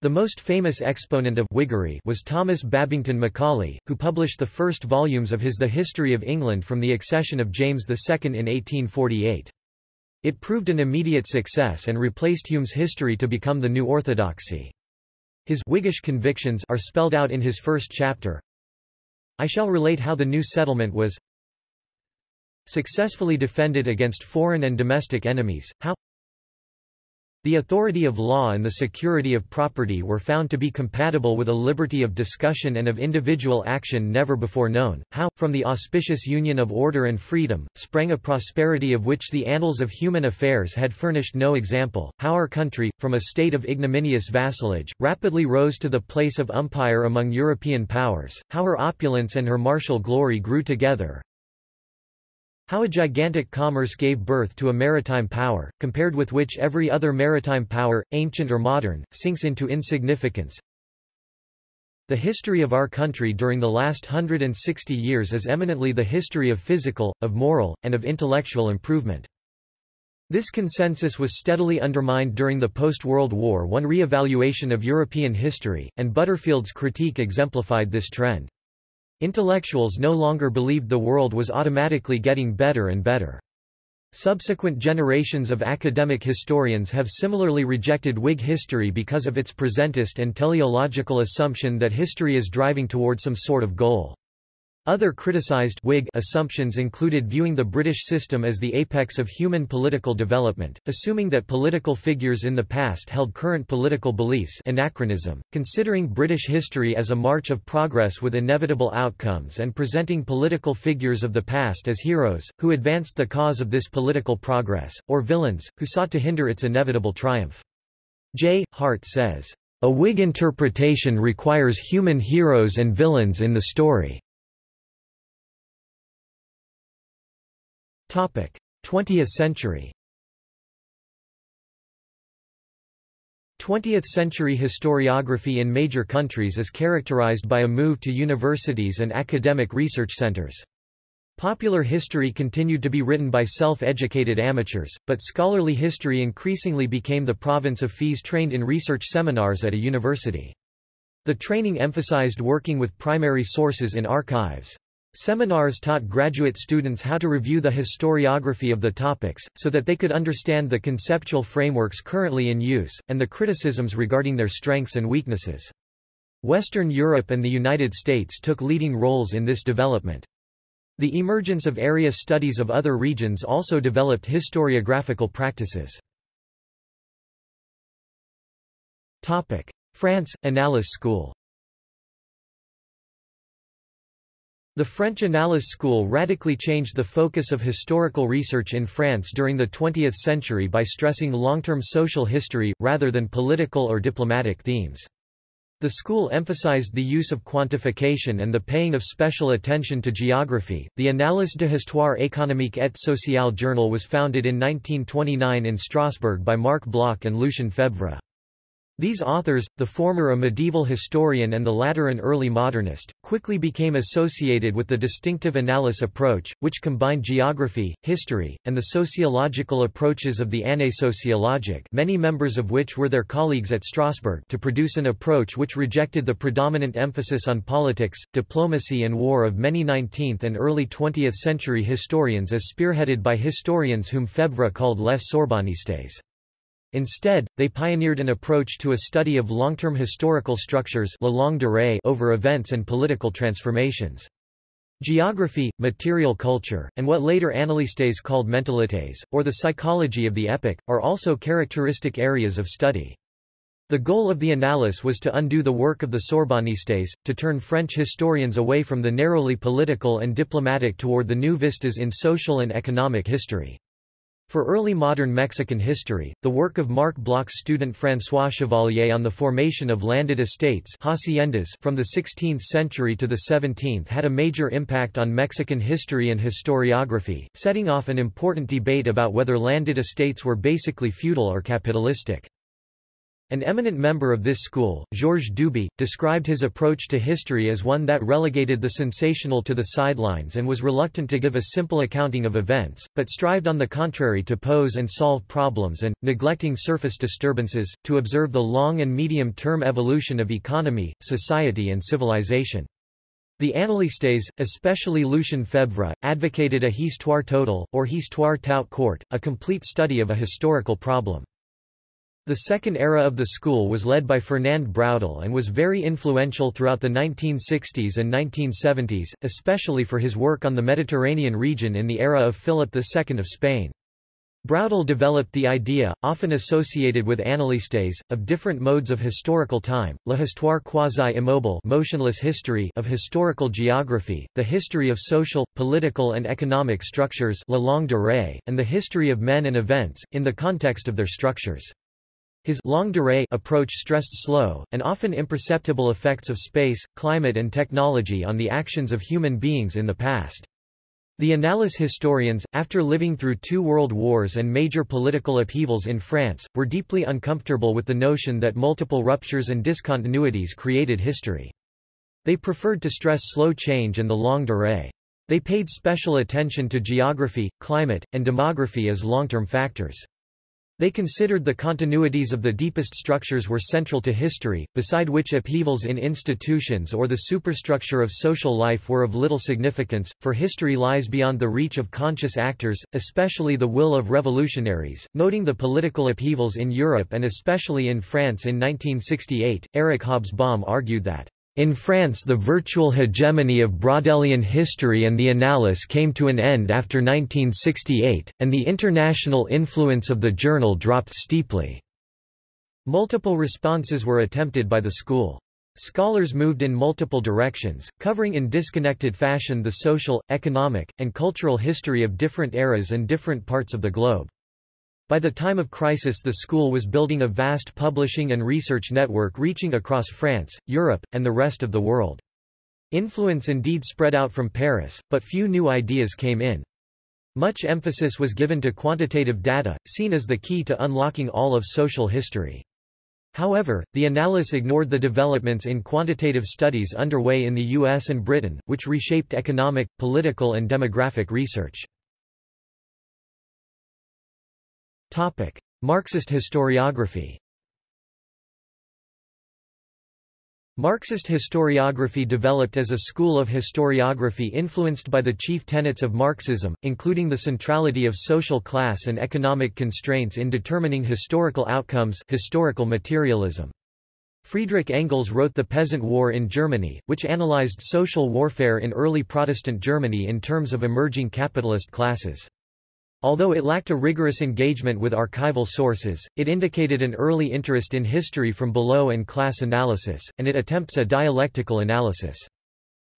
The most famous exponent of Whiggery was Thomas Babington Macaulay, who published the first volumes of his The History of England from the accession of James II in 1848. It proved an immediate success and replaced Hume's history to become the new orthodoxy. His Whiggish convictions are spelled out in his first chapter. I shall relate how the new settlement was successfully defended against foreign and domestic enemies, how the authority of law and the security of property were found to be compatible with a liberty of discussion and of individual action never before known, how, from the auspicious union of order and freedom, sprang a prosperity of which the annals of human affairs had furnished no example, how our country, from a state of ignominious vassalage, rapidly rose to the place of umpire among European powers, how her opulence and her martial glory grew together, How a gigantic commerce gave birth to a maritime power, compared with which every other maritime power, ancient or modern, sinks into insignificance. The history of our country during the last 160 years is eminently the history of physical, of moral, and of intellectual improvement. This consensus was steadily undermined during the post-World War I re-evaluation of European history, and Butterfield's critique exemplified this trend. Intellectuals no longer believed the world was automatically getting better and better. Subsequent generations of academic historians have similarly rejected Whig history because of its presentist and teleological assumption that history is driving toward some sort of goal. Other criticized Whig assumptions included viewing the British system as the apex of human political development, assuming that political figures in the past held current political beliefs anachronism, considering British history as a march of progress with inevitable outcomes and presenting political figures of the past as heroes, who advanced the cause of this political progress, or villains, who sought to hinder its inevitable triumph. J. Hart says, A Whig interpretation requires human heroes and villains in the story. 20th century 20th-century historiography in major countries is characterized by a move to universities and academic research centers. Popular history continued to be written by self-educated amateurs, but scholarly history increasingly became the province of fees trained in research seminars at a university. The training emphasized working with primary sources in archives. Seminars taught graduate students how to review the historiography of the topics, so that they could understand the conceptual frameworks currently in use, and the criticisms regarding their strengths and weaknesses. Western Europe and the United States took leading roles in this development. The emergence of area studies of other regions also developed historiographical practices. France, Annales School The French Annales school radically changed the focus of historical research in France during the 20th century by stressing long-term social history, rather than political or diplomatic themes. The school emphasized the use of quantification and the paying of special attention to geography. The Annales de Histoire économique et sociale journal was founded in 1929 in Strasbourg by Marc Bloch and Lucien Febvre. These authors, the former a medieval historian and the latter an early modernist, quickly became associated with the distinctive Annales approach, which combined geography, history, and the sociological approaches of the Année sociologique many members of which were their colleagues at Strasbourg to produce an approach which rejected the predominant emphasis on politics, diplomacy and war of many 19th and early 20th century historians as spearheaded by historians whom Febvre called les Sorbonnistes. Instead, they pioneered an approach to a study of long-term historical structures la longue durée over events and political transformations. Geography, material culture, and what later Annalistes called mentalités, or the psychology of the epoch, are also characteristic areas of study. The goal of the Annales was to undo the work of the Sorbonnistes, to turn French historians away from the narrowly political and diplomatic toward the new vistas in social and economic history. For early modern Mexican history, the work of Marc Bloch's student François Chevalier on the formation of landed estates haciendas from the 16th century to the 17th had a major impact on Mexican history and historiography, setting off an important debate about whether landed estates were basically feudal or capitalistic. An eminent member of this school, Georges Duby, described his approach to history as one that relegated the sensational to the sidelines and was reluctant to give a simple accounting of events, but strived on the contrary to pose and solve problems and, neglecting surface disturbances, to observe the long and medium-term evolution of economy, society and civilization. The Annalistes, especially Lucien Febvre, advocated a histoire totale, or histoire tout court, a complete study of a historical problem. The second era of the school was led by Fernand Braudel and was very influential throughout the 1960s and 1970s, especially for his work on the Mediterranean region in the era of Philip II of Spain. Braudel developed the idea, often associated with Annalistes, of different modes of historical time, la histoire quasi-immobile motionless history of historical geography, the history of social, political and economic structures la longue durée, and the history of men and events, in the context of their structures. His longue durée approach stressed slow, and often imperceptible effects of space, climate and technology on the actions of human beings in the past. The Annales historians, after living through two world wars and major political upheavals in France, were deeply uncomfortable with the notion that multiple ruptures and discontinuities created history. They preferred to stress slow change and the longue durée. They paid special attention to geography, climate, and demography as long-term factors. They considered the continuities of the deepest structures were central to history, beside which upheavals in institutions or the superstructure of social life were of little significance, for history lies beyond the reach of conscious actors, especially the will of revolutionaries. Noting the political upheavals in Europe and especially in France in 1968, Eric Hobsbawm argued that in France the virtual hegemony of Braudelian history and the Annales came to an end after 1968, and the international influence of the journal dropped steeply. Multiple responses were attempted by the school. Scholars moved in multiple directions, covering in disconnected fashion the social, economic, and cultural history of different eras and different parts of the globe. By the time of crisis the school was building a vast publishing and research network reaching across France, Europe, and the rest of the world. Influence indeed spread out from Paris, but few new ideas came in. Much emphasis was given to quantitative data, seen as the key to unlocking all of social history. However, the Annales ignored the developments in quantitative studies underway in the US and Britain, which reshaped economic, political and demographic research. Marxist historiography Marxist historiography developed as a school of historiography influenced by the chief tenets of Marxism, including the centrality of social class and economic constraints in determining historical outcomes historical materialism. Friedrich Engels wrote The Peasant War in Germany, which analyzed social warfare in early Protestant Germany in terms of emerging capitalist classes. Although it lacked a rigorous engagement with archival sources, it indicated an early interest in history from below and class analysis, and it attempts a dialectical analysis.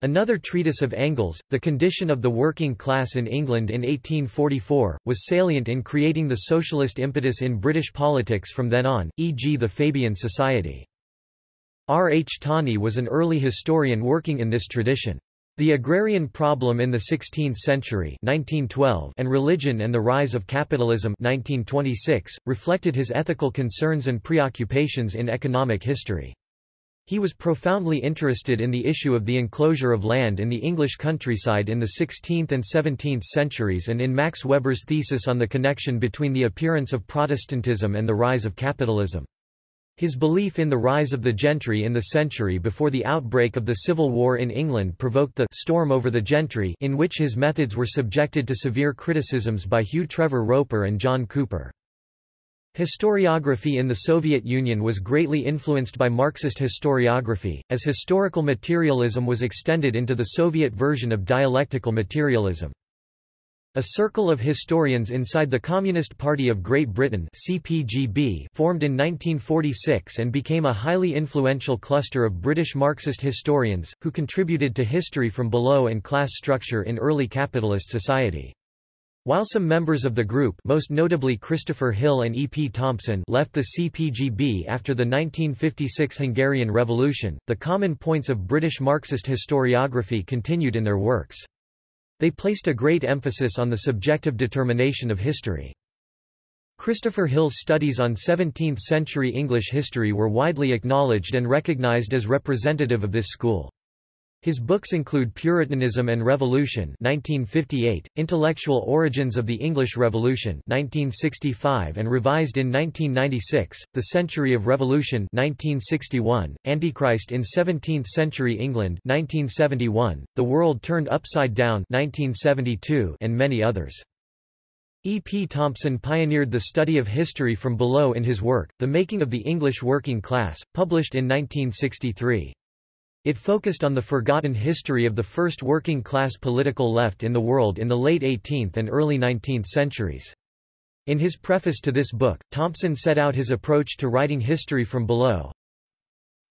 Another treatise of Engels, The Condition of the Working Class in England in 1844, was salient in creating the socialist impetus in British politics from then on, e.g. the Fabian Society. R. H. Tawney was an early historian working in this tradition. The Agrarian Problem in the Sixteenth Century 1912 and Religion and the Rise of Capitalism 1926, reflected his ethical concerns and preoccupations in economic history. He was profoundly interested in the issue of the enclosure of land in the English countryside in the 16th and 17th centuries and in Max Weber's thesis on the connection between the appearance of Protestantism and the rise of capitalism. His belief in the rise of the gentry in the century before the outbreak of the Civil War in England provoked the «storm over the gentry» in which his methods were subjected to severe criticisms by Hugh Trevor Roper and John Cooper. Historiography in the Soviet Union was greatly influenced by Marxist historiography, as historical materialism was extended into the Soviet version of dialectical materialism. A circle of historians inside the Communist Party of Great Britain CPGB formed in 1946 and became a highly influential cluster of British Marxist historians, who contributed to history from below and class structure in early capitalist society. While some members of the group most notably Christopher Hill and E. P. Thompson left the CPGB after the 1956 Hungarian Revolution, the common points of British Marxist historiography continued in their works. They placed a great emphasis on the subjective determination of history. Christopher Hill's studies on 17th-century English history were widely acknowledged and recognized as representative of this school. His books include Puritanism and Revolution 1958, Intellectual Origins of the English Revolution 1965 and revised in 1996, The Century of Revolution 1961, Antichrist in 17th-century England 1971, The World Turned Upside Down 1972 and many others. E. P. Thompson pioneered the study of history from below in his work, The Making of the English Working Class, published in 1963. It focused on the forgotten history of the first working-class political left in the world in the late 18th and early 19th centuries. In his preface to this book, Thompson set out his approach to writing history from below.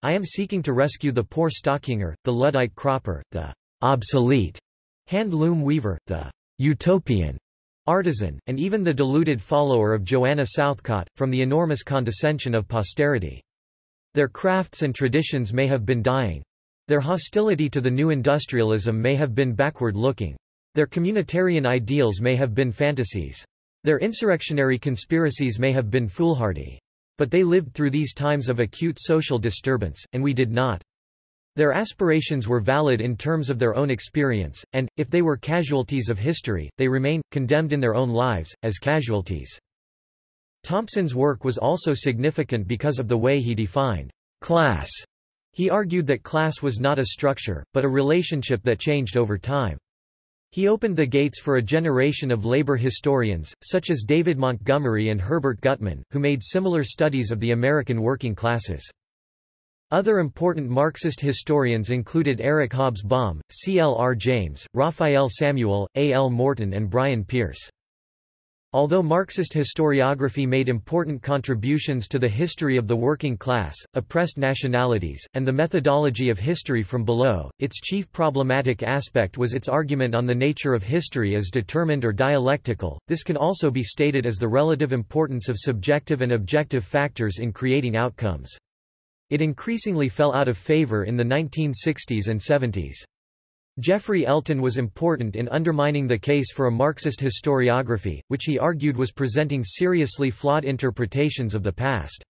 I am seeking to rescue the poor stockinger, the Luddite cropper, the obsolete hand-loom weaver, the utopian artisan, and even the deluded follower of Joanna Southcott, from the enormous condescension of posterity. Their crafts and traditions may have been dying. Their hostility to the new industrialism may have been backward-looking. Their communitarian ideals may have been fantasies. Their insurrectionary conspiracies may have been foolhardy. But they lived through these times of acute social disturbance, and we did not. Their aspirations were valid in terms of their own experience, and, if they were casualties of history, they remain, condemned in their own lives, as casualties. Thompson's work was also significant because of the way he defined class. He argued that class was not a structure, but a relationship that changed over time. He opened the gates for a generation of labor historians, such as David Montgomery and Herbert Gutman, who made similar studies of the American working classes. Other important Marxist historians included Eric Hobsbawm, C. L. R. James, Raphael Samuel, A. L. Morton and Brian Pearce. Although Marxist historiography made important contributions to the history of the working class, oppressed nationalities, and the methodology of history from below, its chief problematic aspect was its argument on the nature of history as determined or dialectical. This can also be stated as the relative importance of subjective and objective factors in creating outcomes. It increasingly fell out of favor in the 1960s and 70s. Geoffrey Elton was important in undermining the case for a Marxist historiography, which he argued was presenting seriously flawed interpretations of the past.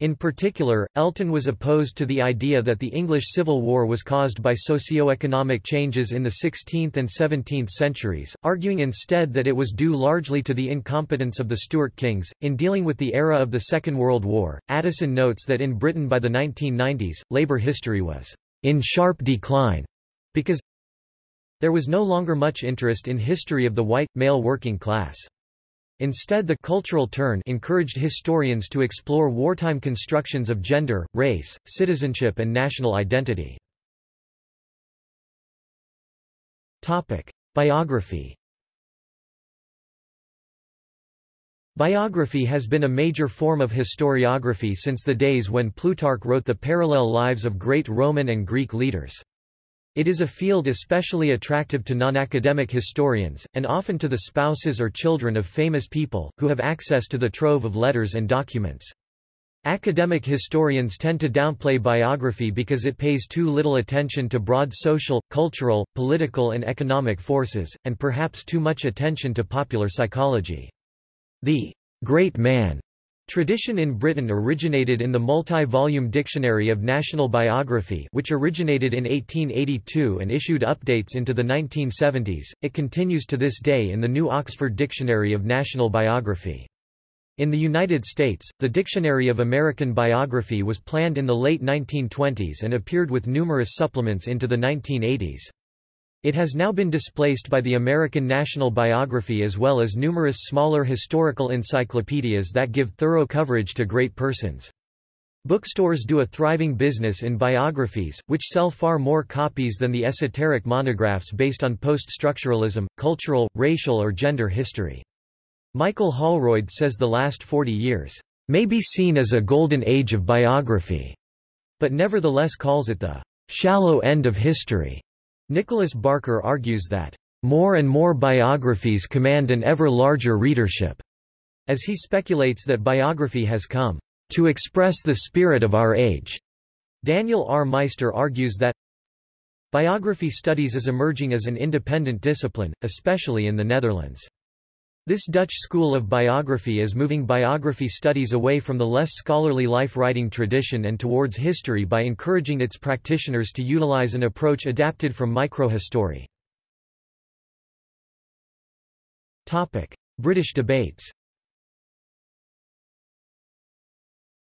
In particular, Elton was opposed to the idea that the English Civil War was caused by socio-economic changes in the 16th and 17th centuries, arguing instead that it was due largely to the incompetence of the Stuart kings. In dealing with the era of the Second World War, Addison notes that in Britain by the 1990s, labour history was in sharp decline because there was no longer much interest in history of the white, male working class. Instead the cultural turn encouraged historians to explore wartime constructions of gender, race, citizenship and national identity. Topic. Biography Biography has been a major form of historiography since the days when Plutarch wrote the parallel lives of great Roman and Greek leaders. It is a field especially attractive to non-academic historians, and often to the spouses or children of famous people, who have access to the trove of letters and documents. Academic historians tend to downplay biography because it pays too little attention to broad social, cultural, political and economic forces, and perhaps too much attention to popular psychology. The great man Tradition in Britain originated in the multi-volume Dictionary of National Biography which originated in 1882 and issued updates into the 1970s, it continues to this day in the New Oxford Dictionary of National Biography. In the United States, the Dictionary of American Biography was planned in the late 1920s and appeared with numerous supplements into the 1980s. It has now been displaced by the American National Biography as well as numerous smaller historical encyclopedias that give thorough coverage to great persons. Bookstores do a thriving business in biographies, which sell far more copies than the esoteric monographs based on post-structuralism, cultural, racial or gender history. Michael Holroyd says the last 40 years may be seen as a golden age of biography, but nevertheless calls it the shallow end of history. Nicholas Barker argues that, "...more and more biographies command an ever larger readership," as he speculates that biography has come, "...to express the spirit of our age." Daniel R. Meister argues that, Biography studies is emerging as an independent discipline, especially in the Netherlands. This Dutch school of biography is moving biography studies away from the less scholarly life-writing tradition and towards history by encouraging its practitioners to utilize an approach adapted from microhistory. British debates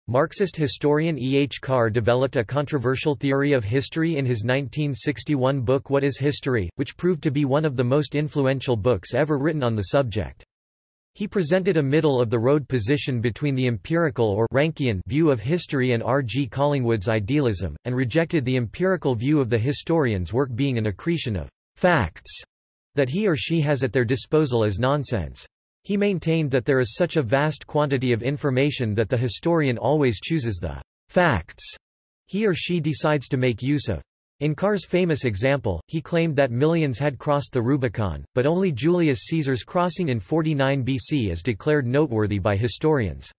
Marxist historian E. H. Carr developed a controversial theory of history in his 1961 book What is History, which proved to be one of the most influential books ever written on the subject. He presented a middle-of-the-road position between the empirical or Rankian view of history and R. G. Collingwood's idealism, and rejected the empirical view of the historian's work being an accretion of facts that he or she has at their disposal as nonsense. He maintained that there is such a vast quantity of information that the historian always chooses the facts he or she decides to make use of. In Carr's famous example, he claimed that millions had crossed the Rubicon, but only Julius Caesar's crossing in 49 BC is declared noteworthy by historians.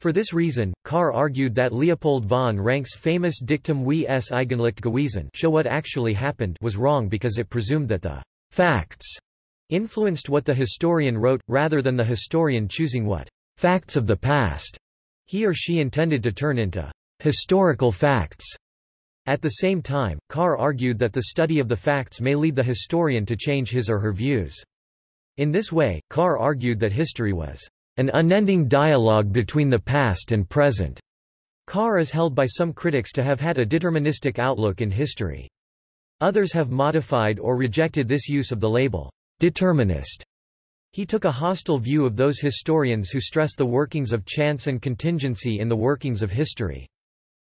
For this reason, Carr argued that Leopold von Ranke's famous dictum wie es eigentlich gewesen show what actually happened was wrong because it presumed that the facts influenced what the historian wrote, rather than the historian choosing what facts of the past he or she intended to turn into historical facts. At the same time, Carr argued that the study of the facts may lead the historian to change his or her views. In this way, Carr argued that history was an unending dialogue between the past and present. Carr is held by some critics to have had a deterministic outlook in history. Others have modified or rejected this use of the label, determinist. He took a hostile view of those historians who stress the workings of chance and contingency in the workings of history.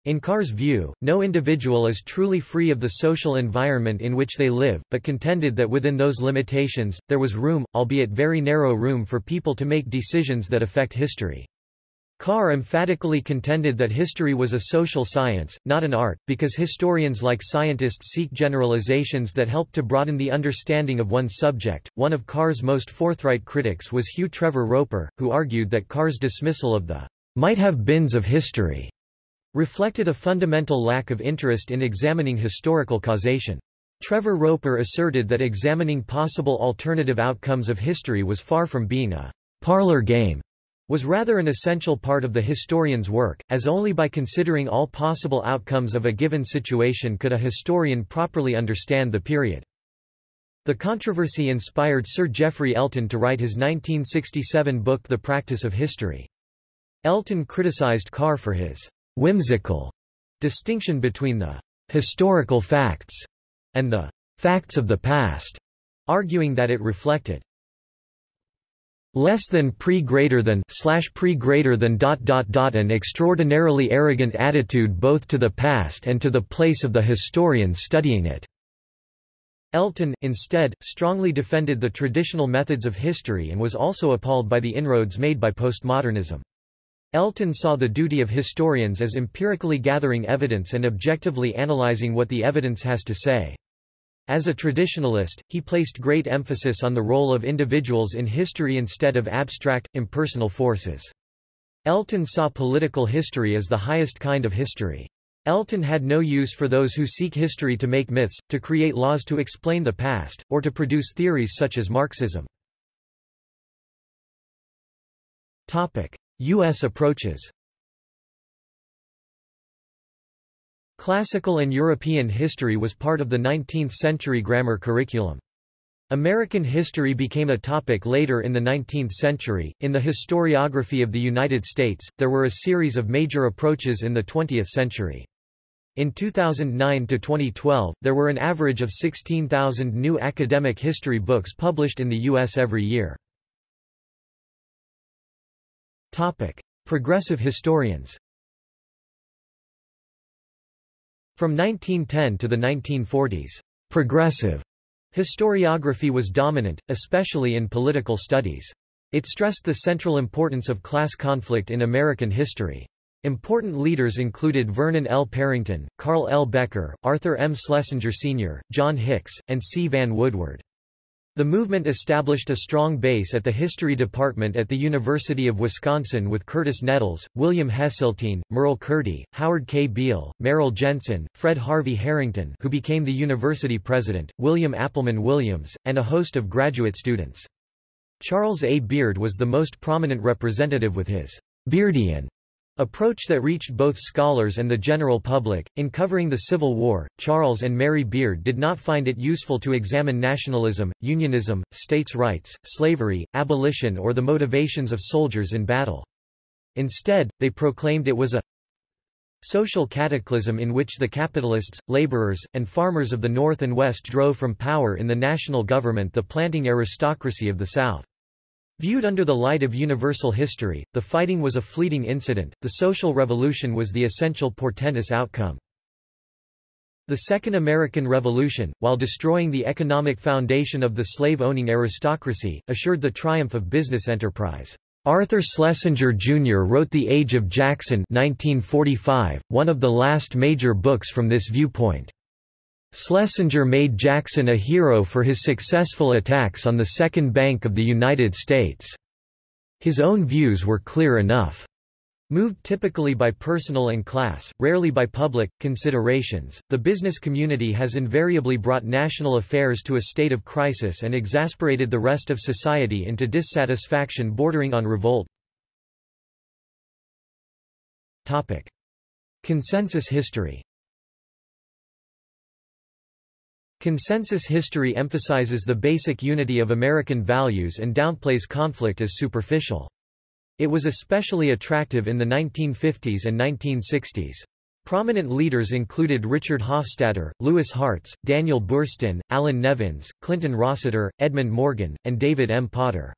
In Carr's view, no individual is truly free of the social environment in which they live, but contended that within those limitations, there was room, albeit very narrow room for people to make decisions that affect history. Carr emphatically contended that history was a social science, not an art, because historians like scientists seek generalizations that help to broaden the understanding of one's subject. One of Carr's most forthright critics was Hugh Trevor Roper, who argued that Carr's dismissal of the might have beens of history reflected a fundamental lack of interest in examining historical causation. Trevor Roper asserted that examining possible alternative outcomes of history was far from being a parlor game, was rather an essential part of the historian's work, as only by considering all possible outcomes of a given situation could a historian properly understand the period. The controversy inspired Sir Geoffrey Elton to write his 1967 book The Practice of History. Elton criticized Carr for his whimsical distinction between the historical facts and the facts of the past, arguing that it reflected less than pre greater than slash pre greater than dot dot dot an extraordinarily arrogant attitude both to the past and to the place of the historian studying it. Elton, instead, strongly defended the traditional methods of history and was also appalled by the inroads made by postmodernism. Elton saw the duty of historians as empirically gathering evidence and objectively analyzing what the evidence has to say. As a traditionalist, he placed great emphasis on the role of individuals in history instead of abstract, impersonal forces. Elton saw political history as the highest kind of history. Elton had no use for those who seek history to make myths, to create laws to explain the past, or to produce theories such as Marxism. Topic. U.S. approaches Classical and European history was part of the 19th-century grammar curriculum. American history became a topic later in the 19th century. In the historiography of the United States, there were a series of major approaches in the 20th century. In 2009 to 2012, there were an average of 16,000 new academic history books published in the U.S. every year. Topic: Progressive historians. From 1910 to the 1940s, progressive historiography was dominant, especially in political studies. It stressed the central importance of class conflict in American history. Important leaders included Vernon L. Parrington, Carl L. Becker, Arthur M. Schlesinger Sr., John Hicks, and C. Vann Woodward. The movement established a strong base at the History Department at the University of Wisconsin with Curtis Nettels, William Hesseltine, Merle Curti, Howard K. Beale, Merrill Jensen, Fred Harvey Harrington who became the university president, William Appleman Williams, and a host of graduate students. Charles A. Beard was the most prominent representative with his Beardian Approach that reached both scholars and the general public. In covering the Civil War, Charles and Mary Beard did not find it useful to examine nationalism, unionism, states' rights, slavery, abolition, or the motivations of soldiers in battle. Instead, they proclaimed it was a social cataclysm in which the capitalists, laborers, and farmers of the North and West drove from power in the national government the planting aristocracy of the South. Viewed under the light of universal history, the fighting was a fleeting incident, the social revolution was the essential portentous outcome. The Second American Revolution, while destroying the economic foundation of the slave-owning aristocracy, assured the triumph of business enterprise. Arthur Schlesinger Jr. wrote The Age of Jackson 1945, one of the last major books from this viewpoint. Schlesinger made Jackson a hero for his successful attacks on the Second Bank of the United States. His own views were clear enough. Moved typically by personal and class, rarely by public, considerations, the business community has invariably brought national affairs to a state of crisis and exasperated the rest of society into dissatisfaction bordering on revolt. Topic. Consensus history Consensus history emphasizes the basic unity of American values and downplays conflict as superficial. It was especially attractive in the 1950s and 1960s. Prominent leaders included Richard Hofstadter, Louis Hartz, Daniel Boorstin, Allan Nevins, Clinton Rossiter, Edmund Morgan, and David M. Potter.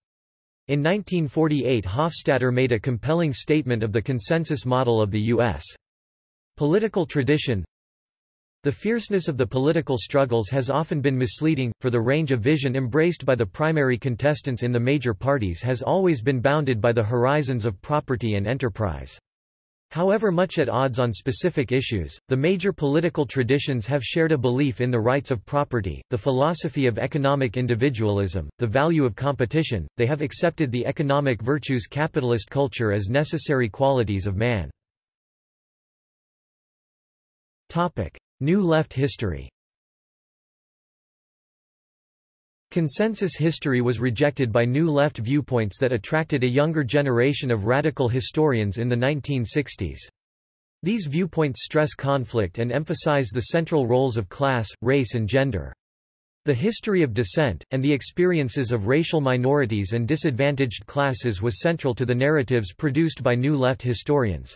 In 1948 Hofstadter made a compelling statement of the consensus model of the U.S. political tradition, the fierceness of the political struggles has often been misleading, for the range of vision embraced by the primary contestants in the major parties has always been bounded by the horizons of property and enterprise. However much at odds on specific issues, the major political traditions have shared a belief in the rights of property, the philosophy of economic individualism, the value of competition, they have accepted the economic virtues capitalist culture as necessary qualities of man. Topic. New Left history Consensus history was rejected by New Left viewpoints that attracted a younger generation of radical historians in the 1960s. These viewpoints stress conflict and emphasize the central roles of class, race and gender. The history of dissent, and the experiences of racial minorities and disadvantaged classes was central to the narratives produced by New Left historians.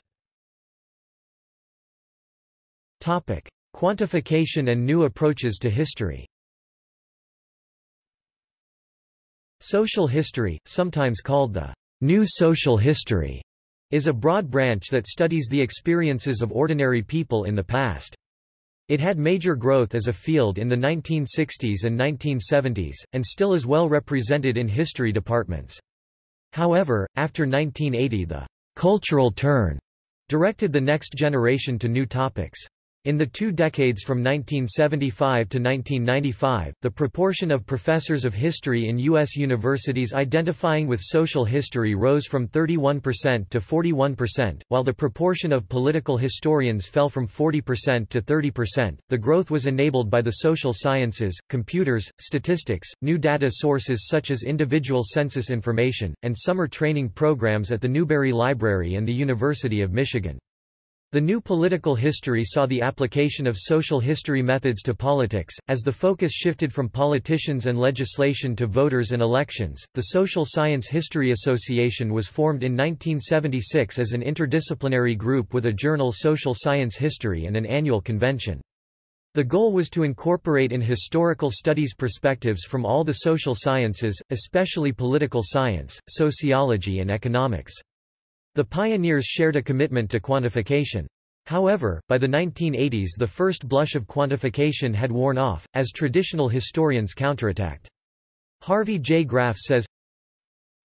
Topic. Quantification and new approaches to history Social history, sometimes called the New Social History, is a broad branch that studies the experiences of ordinary people in the past. It had major growth as a field in the 1960s and 1970s, and still is well represented in history departments. However, after 1980 the cultural turn directed the next generation to new topics. In the two decades from 1975 to 1995, the proportion of professors of history in U.S. universities identifying with social history rose from 31% to 41%, while the proportion of political historians fell from 40% to 30%. The growth was enabled by the social sciences, computers, statistics, new data sources such as individual census information, and summer training programs at the Newberry Library and the University of Michigan. The new political history saw the application of social history methods to politics, as the focus shifted from politicians and legislation to voters and elections. The Social Science History Association was formed in 1976 as an interdisciplinary group with a journal Social Science History and an annual convention. The goal was to incorporate in historical studies perspectives from all the social sciences, especially political science, sociology and economics. The pioneers shared a commitment to quantification. However, by the 1980s the first blush of quantification had worn off, as traditional historians counterattacked. Harvey J. Graff says,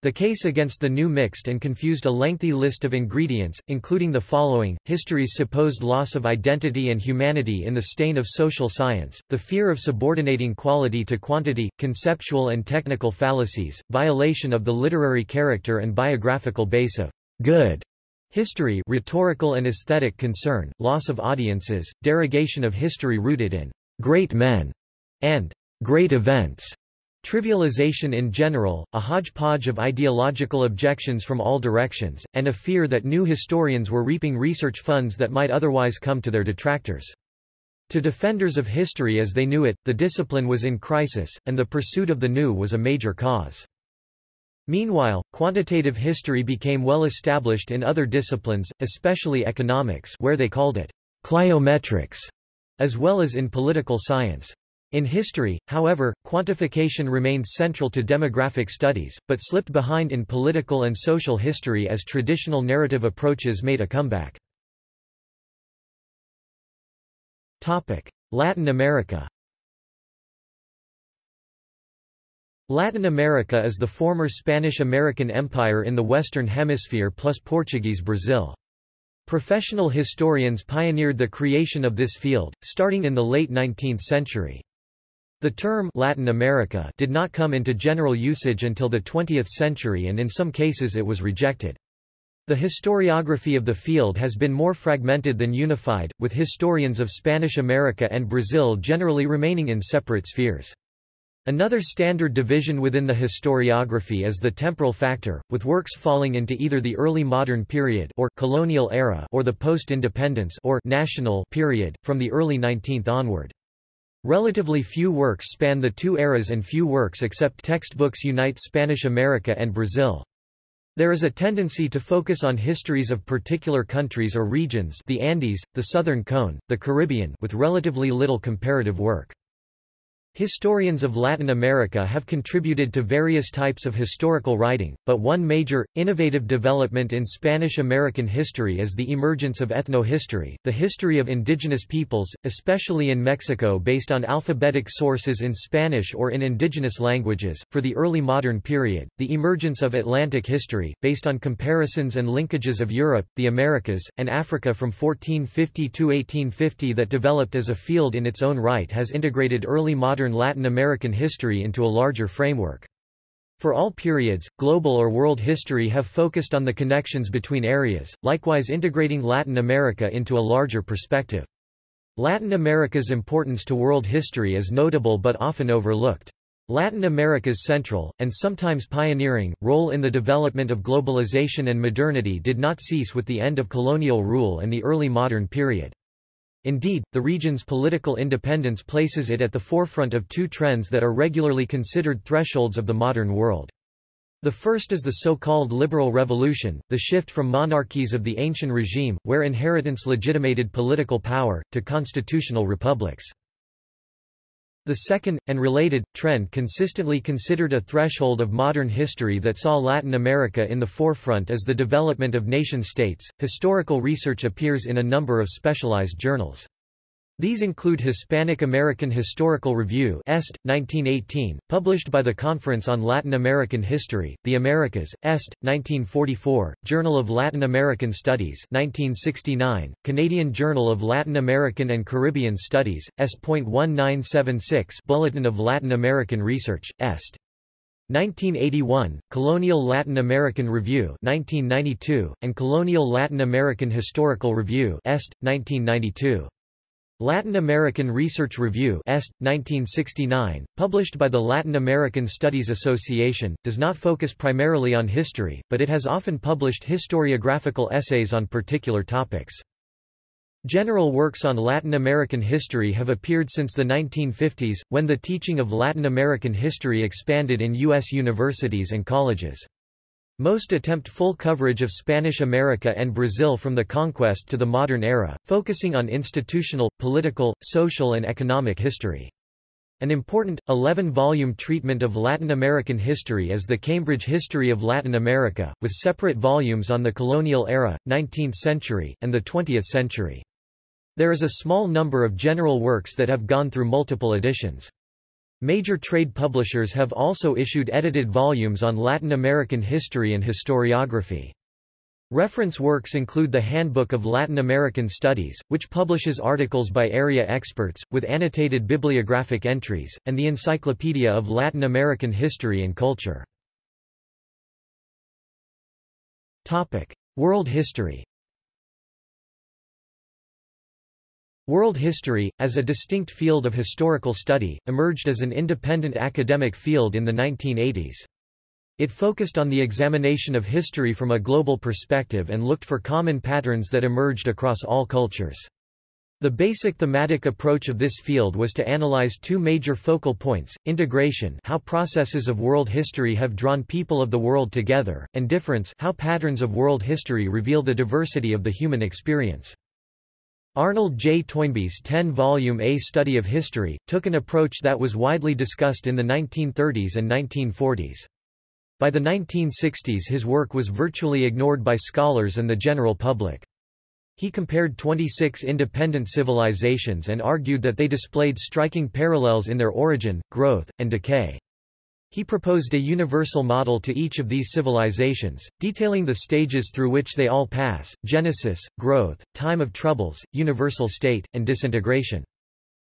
the case against the new mixed and confused a lengthy list of ingredients, including the following, history's supposed loss of identity and humanity in the stain of social science, the fear of subordinating quality to quantity, conceptual and technical fallacies, violation of the literary character and biographical base of good history rhetorical and aesthetic concern, loss of audiences, derogation of history rooted in great men and great events, trivialization in general, a hodgepodge of ideological objections from all directions, and a fear that new historians were reaping research funds that might otherwise come to their detractors. To defenders of history as they knew it, the discipline was in crisis, and the pursuit of the new was a major cause. Meanwhile, quantitative history became well established in other disciplines, especially economics where they called it cliometrics, as well as in political science. In history, however, quantification remained central to demographic studies, but slipped behind in political and social history as traditional narrative approaches made a comeback. Latin America Latin America is the former Spanish-American Empire in the Western Hemisphere plus Portuguese Brazil. Professional historians pioneered the creation of this field, starting in the late 19th century. The term Latin America did not come into general usage until the 20th century and in some cases it was rejected. The historiography of the field has been more fragmented than unified, with historians of Spanish America and Brazil generally remaining in separate spheres. Another standard division within the historiography is the temporal factor, with works falling into either the early modern period or colonial era or the post-independence or national period, from the early 19th onward. Relatively few works span the two eras and few works except textbooks unite Spanish America and Brazil. There is a tendency to focus on histories of particular countries or regions the Andes, the Southern Cone, the Caribbean with relatively little comparative work. Historians of Latin America have contributed to various types of historical writing, but one major, innovative development in Spanish-American history is the emergence of ethnohistory, the history of indigenous peoples, especially in Mexico based on alphabetic sources in Spanish or in indigenous languages. For the early modern period, the emergence of Atlantic history, based on comparisons and linkages of Europe, the Americas, and Africa from 1450 to 1850 that developed as a field in its own right has integrated early modern Latin American history into a larger framework. For all periods, global or world history have focused on the connections between areas, likewise integrating Latin America into a larger perspective. Latin America's importance to world history is notable but often overlooked. Latin America's central, and sometimes pioneering, role in the development of globalization and modernity did not cease with the end of colonial rule and the early modern period. Indeed, the region's political independence places it at the forefront of two trends that are regularly considered thresholds of the modern world. The first is the so-called liberal revolution, the shift from monarchies of the ancient regime, where inheritance legitimated political power, to constitutional republics. The second, and related, trend consistently considered a threshold of modern history that saw Latin America in the forefront is the development of nation-states. Historical research appears in a number of specialized journals. These include Hispanic American Historical Review Est, 1918, published by the Conference on Latin American History, The Americas, Est, 1944, Journal of Latin American Studies 1969, Canadian Journal of Latin American and Caribbean Studies, S.1976 Bulletin of Latin American Research, Est. 1981, Colonial Latin American Review 1992, and Colonial Latin American Historical Review Est, 1992. Latin American Research Review Est, 1969, published by the Latin American Studies Association, does not focus primarily on history, but it has often published historiographical essays on particular topics. General works on Latin American history have appeared since the 1950s, when the teaching of Latin American history expanded in U.S. universities and colleges. Most attempt full coverage of Spanish America and Brazil from the conquest to the modern era, focusing on institutional, political, social and economic history. An important, 11-volume treatment of Latin American history is the Cambridge History of Latin America, with separate volumes on the colonial era, 19th century, and the 20th century. There is a small number of general works that have gone through multiple editions. Major trade publishers have also issued edited volumes on Latin American history and historiography. Reference works include the Handbook of Latin American Studies, which publishes articles by area experts, with annotated bibliographic entries, and the Encyclopedia of Latin American History and Culture. World history World history, as a distinct field of historical study, emerged as an independent academic field in the 1980s. It focused on the examination of history from a global perspective and looked for common patterns that emerged across all cultures. The basic thematic approach of this field was to analyze two major focal points, integration how processes of world history have drawn people of the world together, and difference how patterns of world history reveal the diversity of the human experience. Arnold J. Toynbee's 10-volume A Study of History, took an approach that was widely discussed in the 1930s and 1940s. By the 1960s his work was virtually ignored by scholars and the general public. He compared 26 independent civilizations and argued that they displayed striking parallels in their origin, growth, and decay. He proposed a universal model to each of these civilizations, detailing the stages through which they all pass, genesis, growth, time of troubles, universal state, and disintegration.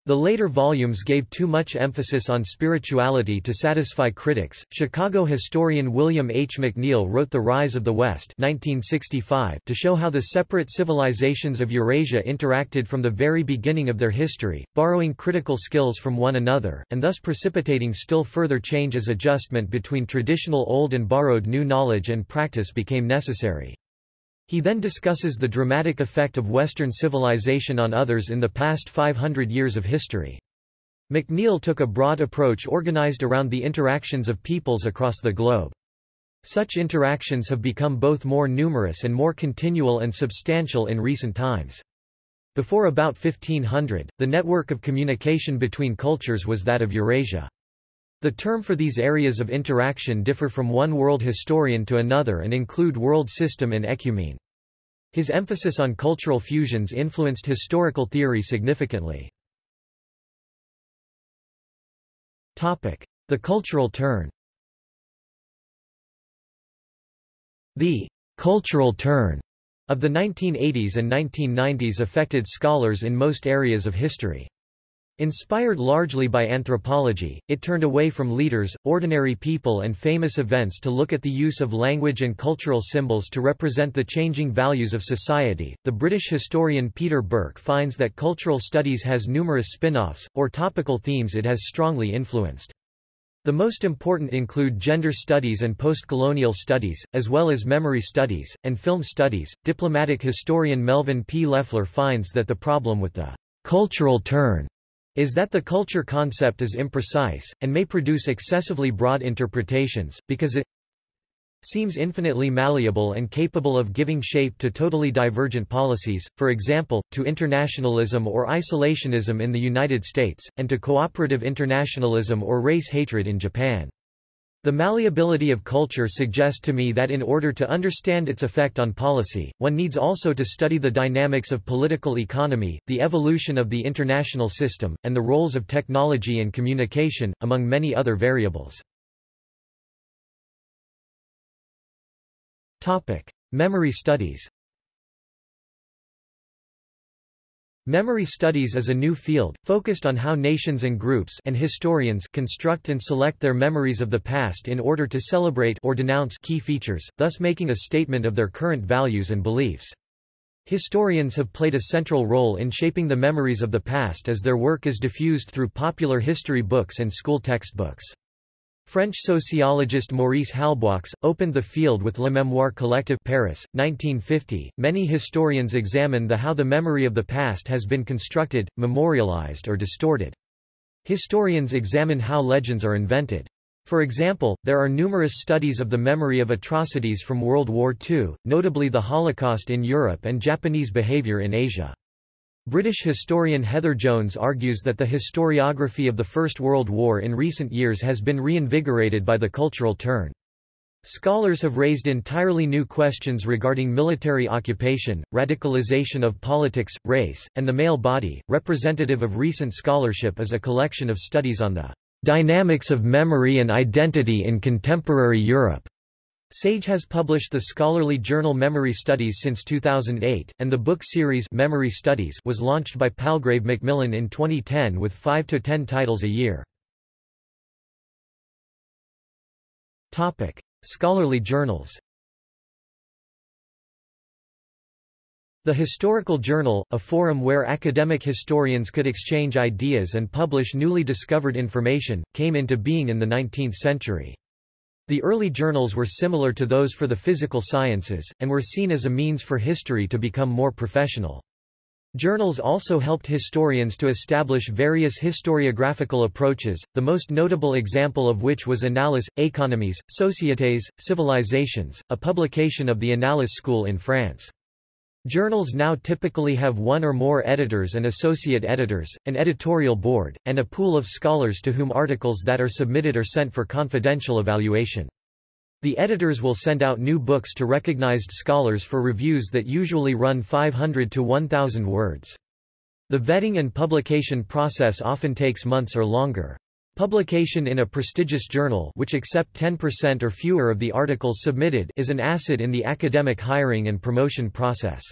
The later volumes gave too much emphasis on spirituality to satisfy critics. Chicago historian William H. McNeill wrote The Rise of the West 1965 to show how the separate civilizations of Eurasia interacted from the very beginning of their history, borrowing critical skills from one another, and thus precipitating still further change as adjustment between traditional old and borrowed new knowledge and practice became necessary. He then discusses the dramatic effect of Western civilization on others in the past 500 years of history. McNeill took a broad approach organized around the interactions of peoples across the globe. Such interactions have become both more numerous and more continual and substantial in recent times. Before about 1500, the network of communication between cultures was that of Eurasia. The term for these areas of interaction differ from one world historian to another and include world system and ecumene. His emphasis on cultural fusions influenced historical theory significantly. The cultural turn The cultural turn of the 1980s and 1990s affected scholars in most areas of history. Inspired largely by anthropology, it turned away from leaders, ordinary people and famous events to look at the use of language and cultural symbols to represent the changing values of society. The British historian Peter Burke finds that cultural studies has numerous spin-offs, or topical themes it has strongly influenced. The most important include gender studies and post-colonial studies, as well as memory studies, and film studies. Diplomatic historian Melvin P. Leffler finds that the problem with the cultural turn is that the culture concept is imprecise, and may produce excessively broad interpretations, because it seems infinitely malleable and capable of giving shape to totally divergent policies, for example, to internationalism or isolationism in the United States, and to cooperative internationalism or race hatred in Japan. The malleability of culture suggests to me that in order to understand its effect on policy, one needs also to study the dynamics of political economy, the evolution of the international system, and the roles of technology and communication, among many other variables. Memory studies Memory studies is a new field, focused on how nations and groups and historians construct and select their memories of the past in order to celebrate or denounce key features, thus making a statement of their current values and beliefs. Historians have played a central role in shaping the memories of the past as their work is diffused through popular history books and school textbooks. French sociologist Maurice Halbwachs opened the field with Le Mémoire Collective Paris, 1950. Many historians examine the how the memory of the past has been constructed, memorialized or distorted. Historians examine how legends are invented. For example, there are numerous studies of the memory of atrocities from World War II, notably the Holocaust in Europe and Japanese behavior in Asia. British historian Heather Jones argues that the historiography of the First World War in recent years has been reinvigorated by the cultural turn. Scholars have raised entirely new questions regarding military occupation, radicalization of politics, race, and the male body. Representative of recent scholarship is a collection of studies on the dynamics of memory and identity in contemporary Europe. Sage has published the scholarly journal Memory Studies since 2008, and the book series Memory Studies was launched by Palgrave Macmillan in 2010 with 5 to 10 titles a year. Topic: Scholarly journals. The Historical Journal, a forum where academic historians could exchange ideas and publish newly discovered information, came into being in the 19th century. The early journals were similar to those for the physical sciences, and were seen as a means for history to become more professional. Journals also helped historians to establish various historiographical approaches, the most notable example of which was Annales, Économies, Sociétés, Civilizations, a publication of the Annales school in France. Journals now typically have one or more editors and associate editors, an editorial board, and a pool of scholars to whom articles that are submitted are sent for confidential evaluation. The editors will send out new books to recognized scholars for reviews that usually run 500 to 1,000 words. The vetting and publication process often takes months or longer. Publication in a prestigious journal which accept 10% or fewer of the articles submitted is an asset in the academic hiring and promotion process.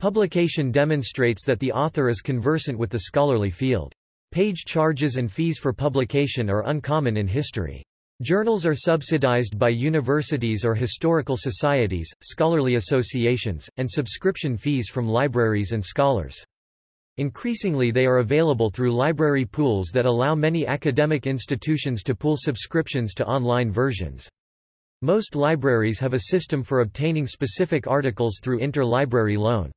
Publication demonstrates that the author is conversant with the scholarly field. Page charges and fees for publication are uncommon in history. Journals are subsidized by universities or historical societies, scholarly associations, and subscription fees from libraries and scholars. Increasingly they are available through library pools that allow many academic institutions to pool subscriptions to online versions. Most libraries have a system for obtaining specific articles through interlibrary loan.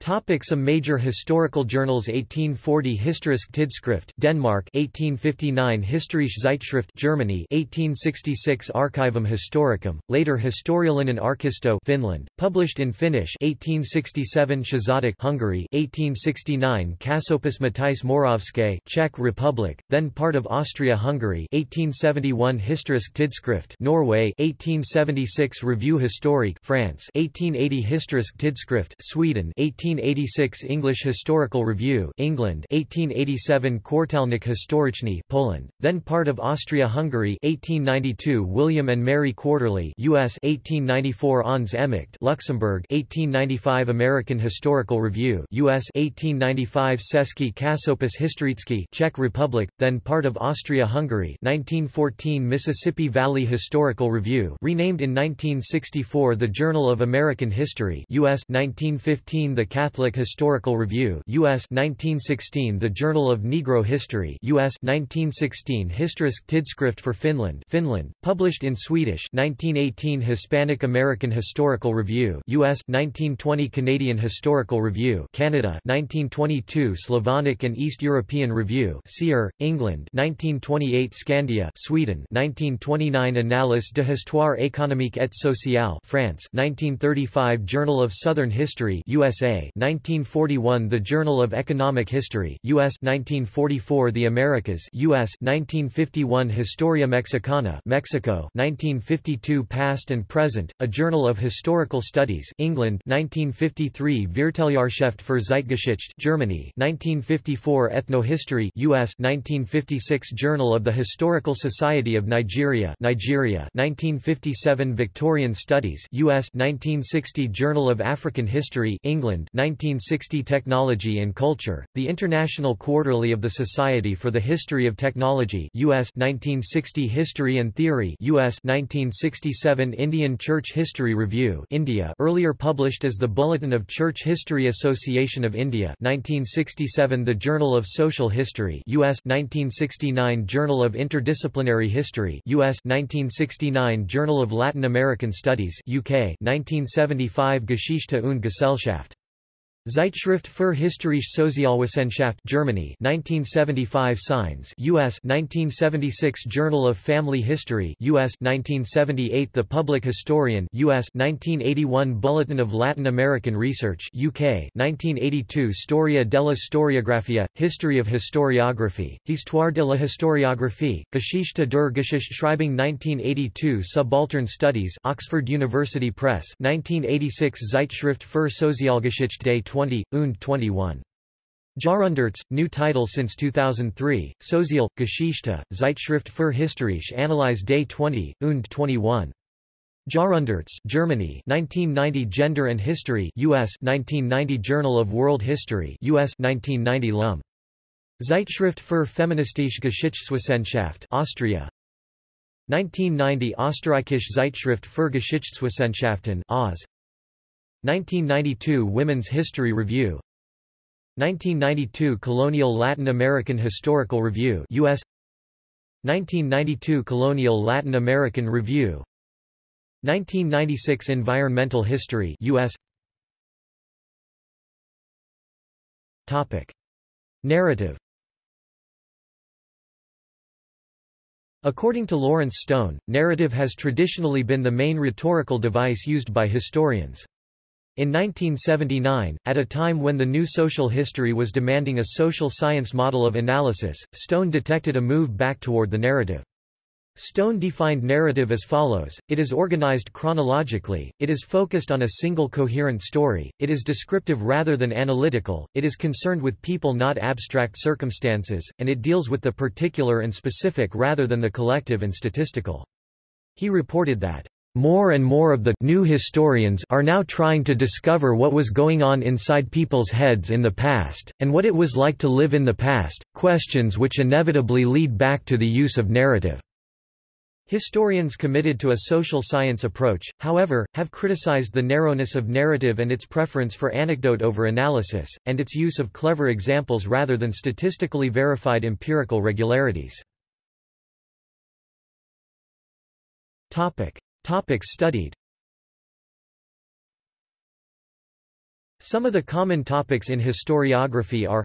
Topic some major historical journals 1840 Historisk Tidskrift Denmark 1859 Historische Zeitschrift Germany 1866 Archivum Historicum later Historiallinen Arkisto Finland published in Finnish 1867 Századok Hungary 1869 Časopis Matice Moravské Czech Republic then part of Austria-Hungary 1871 Historisk Tidskrift Norway 1876 Revue Historique France 1880 Historisk Tidskrift Sweden 18 1886 English Historical Review England 1887 Kwartalnik Historyczny Poland, then part of Austria-Hungary 1892 William and Mary Quarterly US 1894 Ons Hémecht Luxembourg 1895 American Historical Review US 1895 Český Časopis Historický Czech Republic, then part of Austria-Hungary 1914 Mississippi Valley Historical Review renamed in 1964 The Journal of American History US 1915 The Catholic Historical Review US 1916 The Journal of Negro History US 1916 Historisk Tidskrift for Finland Finland published in Swedish 1918 Hispanic American Historical Review US 1920 Canadian Historical Review Canada 1922 Slavonic and East European Review Sear England 1928 Scandia Sweden 1929 Annales de Histoire économique et sociale France 1935 Journal of Southern History USA 1941 The Journal of Economic History US 1944 The Americas US 1951 Historia Mexicana Mexico 1952 Past and Present A Journal of Historical Studies England 1953 Vierteljahrsheft für Zeitgeschichte Germany 1954 Ethnohistory US 1956 Journal of the Historical Society of Nigeria Nigeria 1957 Victorian Studies US 1960 Journal of African History England 1960 Technology and Culture, The International Quarterly of the Society for the History of Technology US 1960 History and Theory US 1967 Indian Church History Review India earlier published as the Bulletin of Church History Association of India 1967 The Journal of Social History US 1969 Journal of Interdisciplinary History US 1969 Journal of Latin American Studies UK 1975 Geschichte und Gesellschaft Zeitschrift für Historische Sozialwissenschaft Germany 1975 Signs US 1976 Journal of Family History US 1978 The Public Historian US 1981 Bulletin of Latin American Research UK 1982 Storia della Storiografia History of Historiography Histoire de la Historiographie Geschichte der Geschichtsschreibung 1982 Subaltern Studies Oxford University Press 1986 Zeitschrift für Sozialgeschichte 20, und 21. Jahrhunderts, new title since 2003, Sozial, Geschichte, Zeitschrift für Historische Analyse Day 20, und 21. Jahrhunderts, Germany 1990 Gender and History US 1990 Journal of World History US 1990 L'Homme. Zeitschrift für feministische Geschichtswissenschaft Austria 1990 Österreichische Zeitschrift für Geschichtswissenschaften Oz 1992 Women's History Review. 1992 Colonial Latin American Historical Review US 1992 Colonial Latin American Review. 1996 Environmental History US Topic. Narrative. According to Lawrence Stone, narrative has traditionally been the main rhetorical device used by historians. In 1979, at a time when the new social history was demanding a social science model of analysis, Stone detected a move back toward the narrative. Stone defined narrative as follows, it is organized chronologically, it is focused on a single coherent story, it is descriptive rather than analytical, it is concerned with people not abstract circumstances, and it deals with the particular and specific rather than the collective and statistical. He reported that More and more of the new historians are now trying to discover what was going on inside people's heads in the past, and what it was like to live in the past, questions which inevitably lead back to the use of narrative. Historians committed to a social science approach, however, have criticized the narrowness of narrative and its preference for anecdote over analysis, and its use of clever examples rather than statistically verified empirical regularities. Topic. Topics studied Some of the common topics in historiography are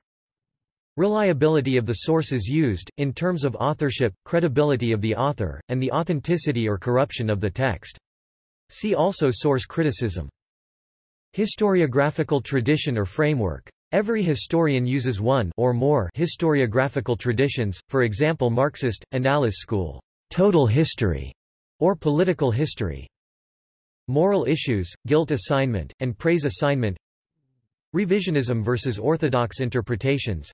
Reliability of the sources used, in terms of authorship, credibility of the author, and the authenticity or corruption of the text. See also source criticism. Historiographical tradition or framework. Every historian uses one or more historiographical traditions, for example Marxist, Annales school, total history, or political history. Moral issues, guilt assignment, and praise assignment Revisionism versus orthodox interpretations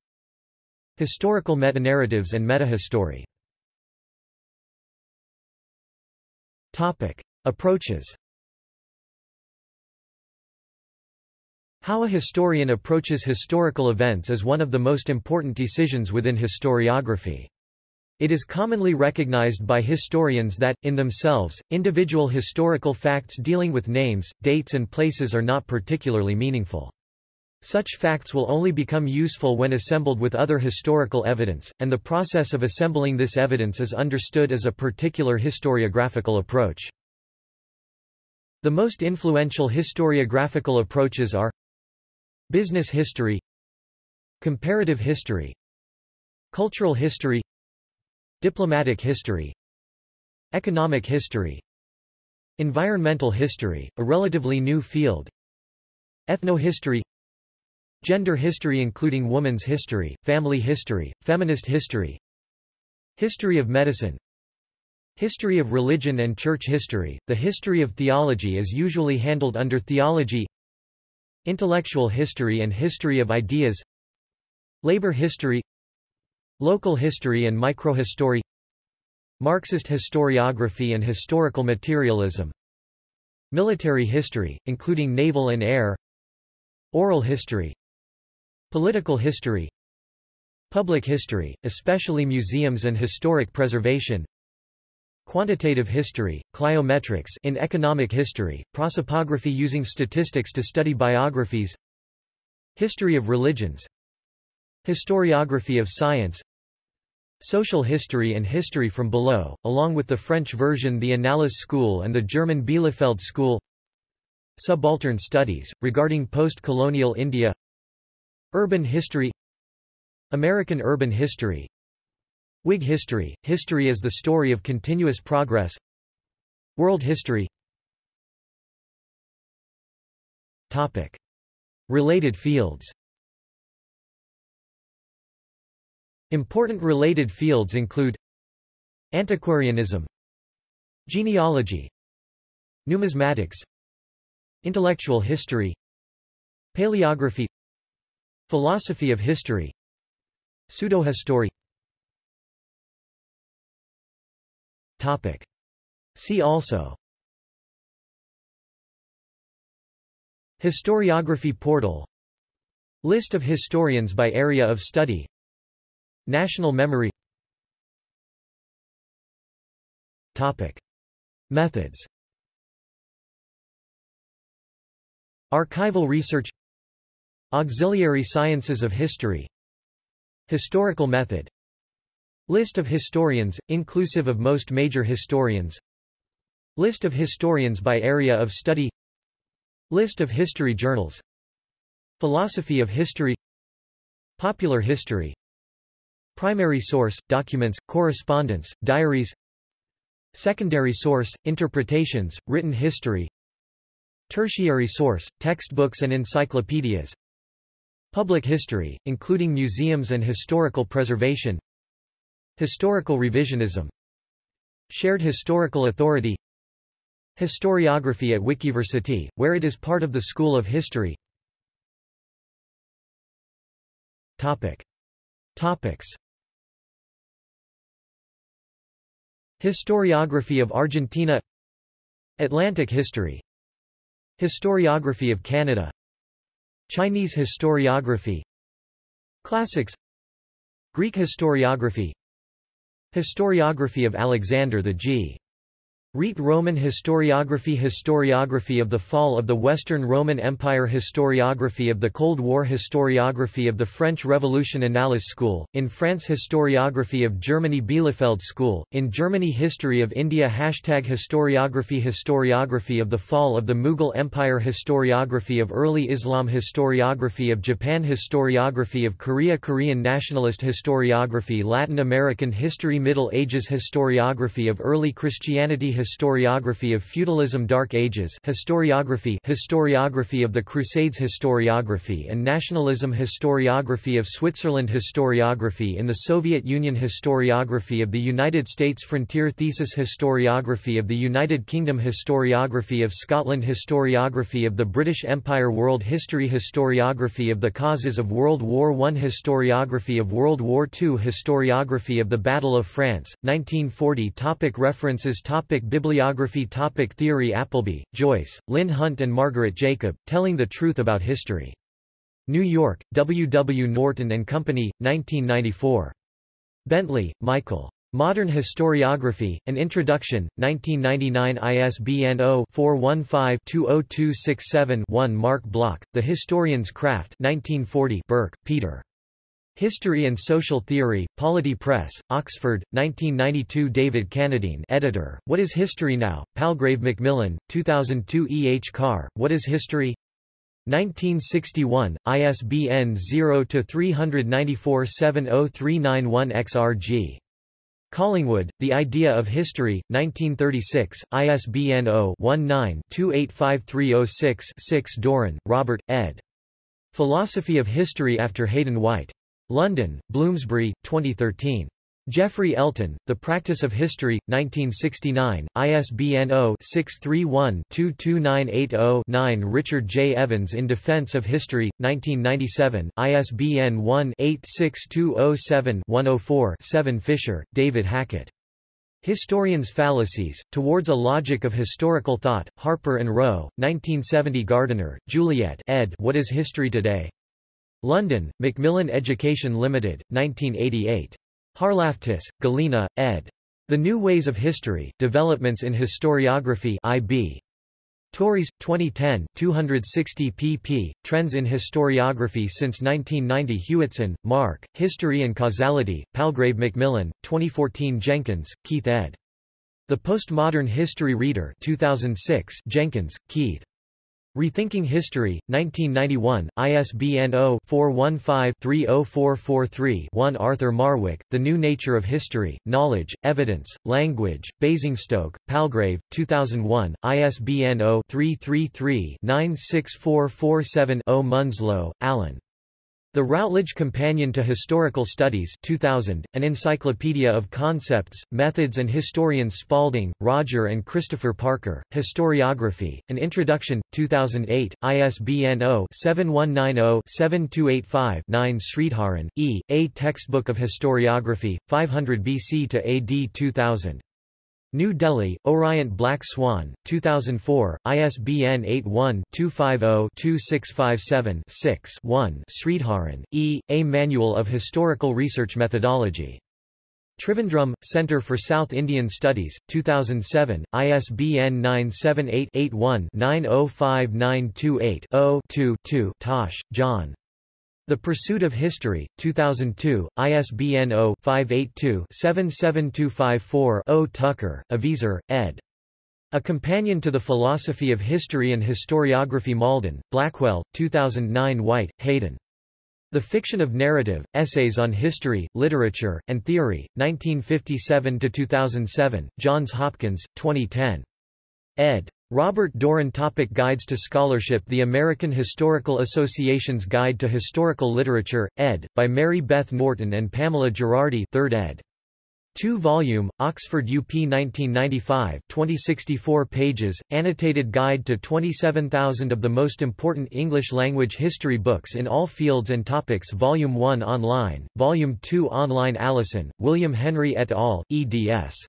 Historical metanarratives and metahistory Topic. Approaches How a historian approaches historical events is one of the most important decisions within historiography. It is commonly recognized by historians that, in themselves, individual historical facts dealing with names, dates and places are not particularly meaningful. Such facts will only become useful when assembled with other historical evidence, and the process of assembling this evidence is understood as a particular historiographical approach. The most influential historiographical approaches are Business history Comparative history Cultural history Diplomatic history Economic history Environmental history, a relatively new field Ethnohistory Gender history including woman's history, family history, feminist history History of medicine History of religion and church history, the history of theology is usually handled under theology Intellectual history and history of ideas Labor history Local history and microhistory Marxist historiography and historical materialism Military history, including naval and air Oral history Political history Public history, especially museums and historic preservation Quantitative history, cliometrics in economic history, prosopography using statistics to study biographies History of religions Historiography of science Social history and history from below, along with the French version the Annales School and the German Bielefeld School. Subaltern studies, regarding post-colonial India. Urban history. American urban history. Whig history, history as the story of continuous progress. World history. Topic. Related fields Important related fields include Antiquarianism Genealogy Numismatics Intellectual history Paleography Philosophy of history Pseudohistory. Topic. See also. Historiography portal. List of historians by area of study National memory. Topic. Methods. Archival research. Auxiliary sciences of history. Historical method. List of historians, inclusive of most major historians. List of historians by area of study. List of history journals. Philosophy of history. Popular history Primary source, documents, correspondence, diaries. Secondary source, interpretations, written history. Tertiary source, textbooks and encyclopedias. Public history, including museums and historical preservation. Historical revisionism. Shared historical authority. Historiography at Wikiversity, where it is part of the School of History. Topic. Topics Historiography of Argentina. Atlantic history. Historiography of Canada. Chinese historiography. Classics. Greek historiography. Historiography of Alexander the G. Rite Roman Historiography Historiography of the Fall of the Western Roman Empire Historiography of the Cold War Historiography of the French Revolution Annales School, in France Historiography of Germany Bielefeld School, in Germany History of India Hashtag Historiography Historiography of the Fall of the Mughal Empire Historiography of Early Islam Historiography of Japan Historiography of Korea Korean Nationalist Historiography Latin American History Middle Ages Historiography of Early Christianity Historiography of Feudalism Dark Ages Historiography Historiography of the Crusades Historiography and Nationalism Historiography of Switzerland Historiography in the Soviet Union Historiography of the United States Frontier Thesis Historiography of the United Kingdom Historiography of Scotland Historiography of the British Empire World History Historiography of the Causes of World War I Historiography of World War II Historiography of the Battle of France, 1940 Topic References Topic Bibliography Topic Theory Appleby, Joyce, Lynn Hunt and Margaret Jacob, Telling the Truth About History. New York, W. W. Norton and Company, 1994. Bentley, Michael. Modern Historiography, An Introduction, 1999 ISBN 0-415-20267-1 Marc Bloch, The Historian's Craft 1940 Burke, Peter. History and Social Theory, Polity Press, Oxford, 1992 David Cannadine editor, What is History Now? Palgrave Macmillan, 2002 E. H. Carr, What is History? 1961, ISBN 0-394-70391 XRG. Collingwood, The Idea of History, 1936, ISBN 0-19-285306-6 Doran, Robert, ed. Philosophy of History after Hayden White. London, Bloomsbury, 2013. Geoffrey Elton, The Practice of History, 1969, ISBN 0-631-22980-9 Richard J. Evans In Defense of History, 1997, ISBN 1-86207-104-7 Fisher, David Hackett. Historians' Fallacies, Towards a Logic of Historical Thought, Harper and Row, 1970 Gardiner, Juliet ed. What is History Today? London, Macmillan Education Limited, 1988. Harlaftis, Galina, ed. The New Ways of History, Developments in Historiography IB. Tauris, 2010, 260 pp. Trends in Historiography since 1990 Hewitson, Mark, History and Causality, Palgrave Macmillan, 2014 Jenkins, Keith ed. The Postmodern History Reader 2006 Jenkins, Keith. Rethinking History, 1991, ISBN 0-415-30443-1 Arthur Marwick, The New Nature of History, Knowledge, Evidence, Language, Basingstoke, Palgrave, 2001, ISBN 0-333-96447-0 Munslow, Alan. The Routledge Companion to Historical Studies 2000, an encyclopedia of concepts, methods and historians Spalding, Roger and Christopher Parker, Historiography, An Introduction, 2008, ISBN 0-7190-7285-9 Sridharan, E., A Textbook of Historiography, 500 BC to AD 2000. New Delhi, Orient Black Swan, 2004, ISBN 81-250-2657-6 1 Sridharan, E., A Manual of Historical Research Methodology. Trivandrum, Centre for South Indian Studies, 2007, ISBN 978-81-905928-0 2 Tosh, John. The Pursuit of History, 2002, ISBN 0-582-77254-0 Tucker, Aviezer, ed. A Companion to the Philosophy of History and Historiography Malden, Blackwell, 2009 White, Hayden. The Fiction of Narrative, Essays on History, Literature, and Theory, 1957–2007, Johns Hopkins, 2010. Ed. Robert Doran Topic Guides to Scholarship The American Historical Association's Guide to Historical Literature, ed., by Mary Beth Norton and Pamela Gerardi 3rd ed. 2-volume, Oxford UP 1995 2064 pages, annotated guide to 27,000 of the most important English-language history books in all fields and topics Volume 1 online, Volume 2 online Allison, William Henry et al., eds.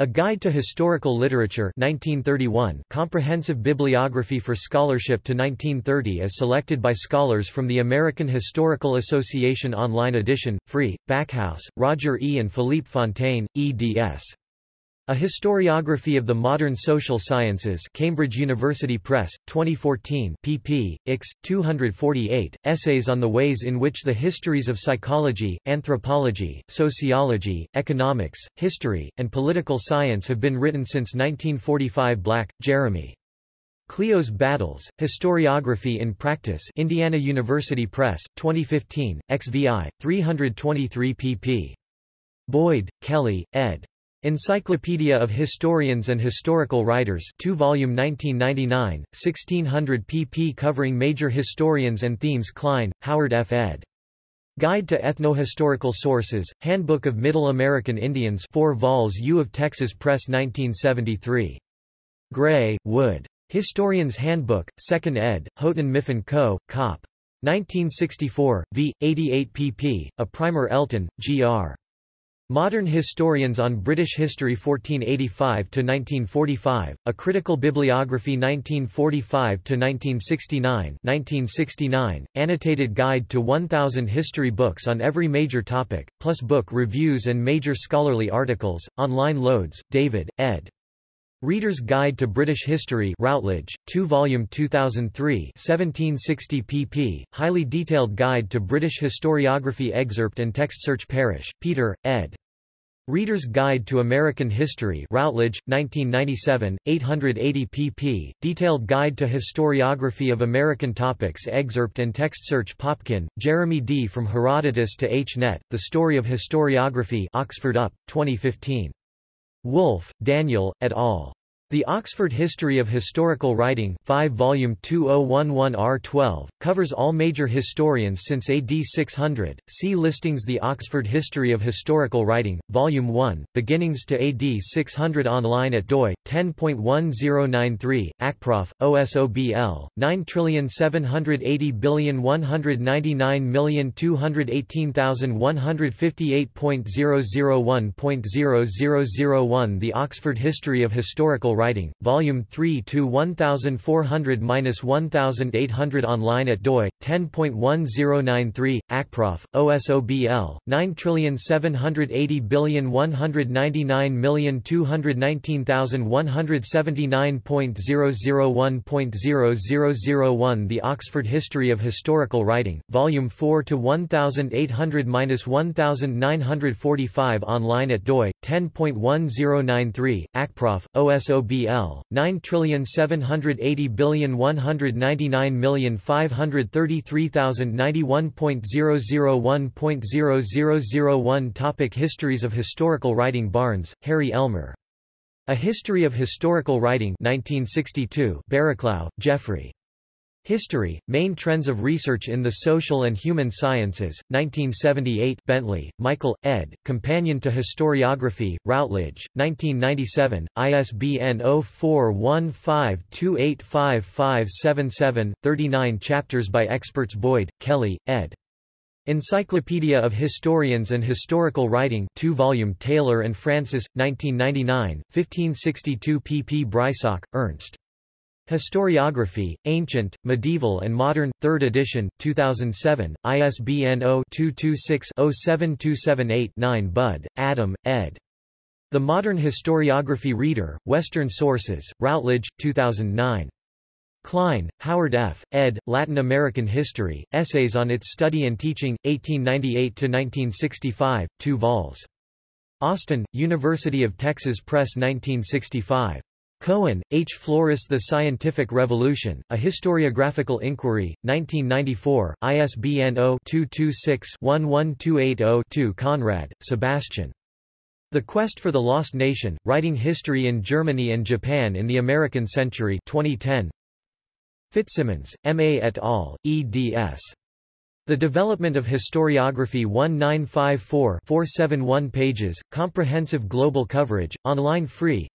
A Guide to Historical Literature 1931 comprehensive bibliography for scholarship to 1930 as selected by scholars from the American Historical Association online edition, free, Backhouse, Roger E. and Philippe Fontaine, eds. A Historiography of the Modern Social Sciences Cambridge University Press, 2014 pp. ix. 248, Essays on the ways in which the histories of psychology, anthropology, sociology, economics, history, and political science have been written since 1945 Black, Jeremy. Clio's Battles, Historiography in Practice Indiana University Press, 2015, XVI, 323 pp. Boyd, Kelly, ed. Encyclopedia of Historians and Historical Writers 2 volume 1999, 1600 pp covering major historians and themes Cline, Howard F. ed. Guide to Ethnohistorical Sources, Handbook of Middle American Indians 4 vols U of Texas Press 1973. Gray, Wood. Historian's Handbook, 2nd ed., Houghton Mifflin Co., Cop. 1964, v. 88 pp. A Primer Elton, G.R. Modern Historians on British History 1485–1945, A Critical Bibliography 1945–1969 1969, Annotated Guide to 1,000 History Books on every major topic, plus book reviews and major scholarly articles, online Loades, David, ed. Reader's Guide to British History Routledge, 2 volume 2003 1760 pp. Highly detailed Guide to British Historiography Excerpt and Text Search Parish, Peter, ed. Reader's Guide to American History Routledge, 1997, 880 pp. Detailed Guide to Historiography of American Topics Excerpt and Text Search Popkin, Jeremy D. From Herodotus to H-Net, The Story of Historiography Oxford UP, 2015. Woolf, Daniel, et al. The Oxford History of Historical Writing 5 volume 2011R12, covers all major historians since AD 600. See listings The Oxford History of Historical Writing, Volume 1, beginnings to AD 600 online at doi, 10.1093, ACPROF, OSOBL, 97801992158.001.0001 The Oxford History of Historical Writing, Volume 3 to 1400-1800 online at doi, 10.1093, ACPROF, OSOBL, 97801992179.001.0001 The Oxford History of Historical Writing, Volume 4 to 1800-1945 online at doi, 10.1093, ACPROF, OSOBL BL 9780199533091.001.0001 Topic Histories of Historical Writing Barnes, Harry Elmer. A History of Historical Writing 1962 Barraclough, Geoffrey. History, Main Trends of Research in the Social and Human Sciences, 1978 Bentley, Michael, ed., Companion to Historiography, Routledge, 1997, ISBN 0415285577, 39 chapters by experts Boyd, Kelly, ed. Encyclopedia of Historians and Historical Writing 2 volume Taylor and Francis, 1999, 1562 pp Breisach, Ernst. Historiography, Ancient, Medieval and Modern, 3rd edition, 2007, ISBN 0-226-07278-9 Budd, Adam, ed. The Modern Historiography Reader, Western Sources, Routledge, 2009. Cline, Howard F., ed., Latin American History, Essays on its Study and Teaching, 1898–1965, 2 vols. Austin, University of Texas Press 1965. Cohen, H. Floris The Scientific Revolution, A Historiographical Inquiry, 1994, ISBN 0-226-11280-2 Conrad, Sebastian. The Quest for the Lost Nation, Writing History in Germany and Japan in the American Century 2010. Fitzsimons, M. A. et al., eds. The Development of Historiography 1954 471 pages, comprehensive global coverage, online free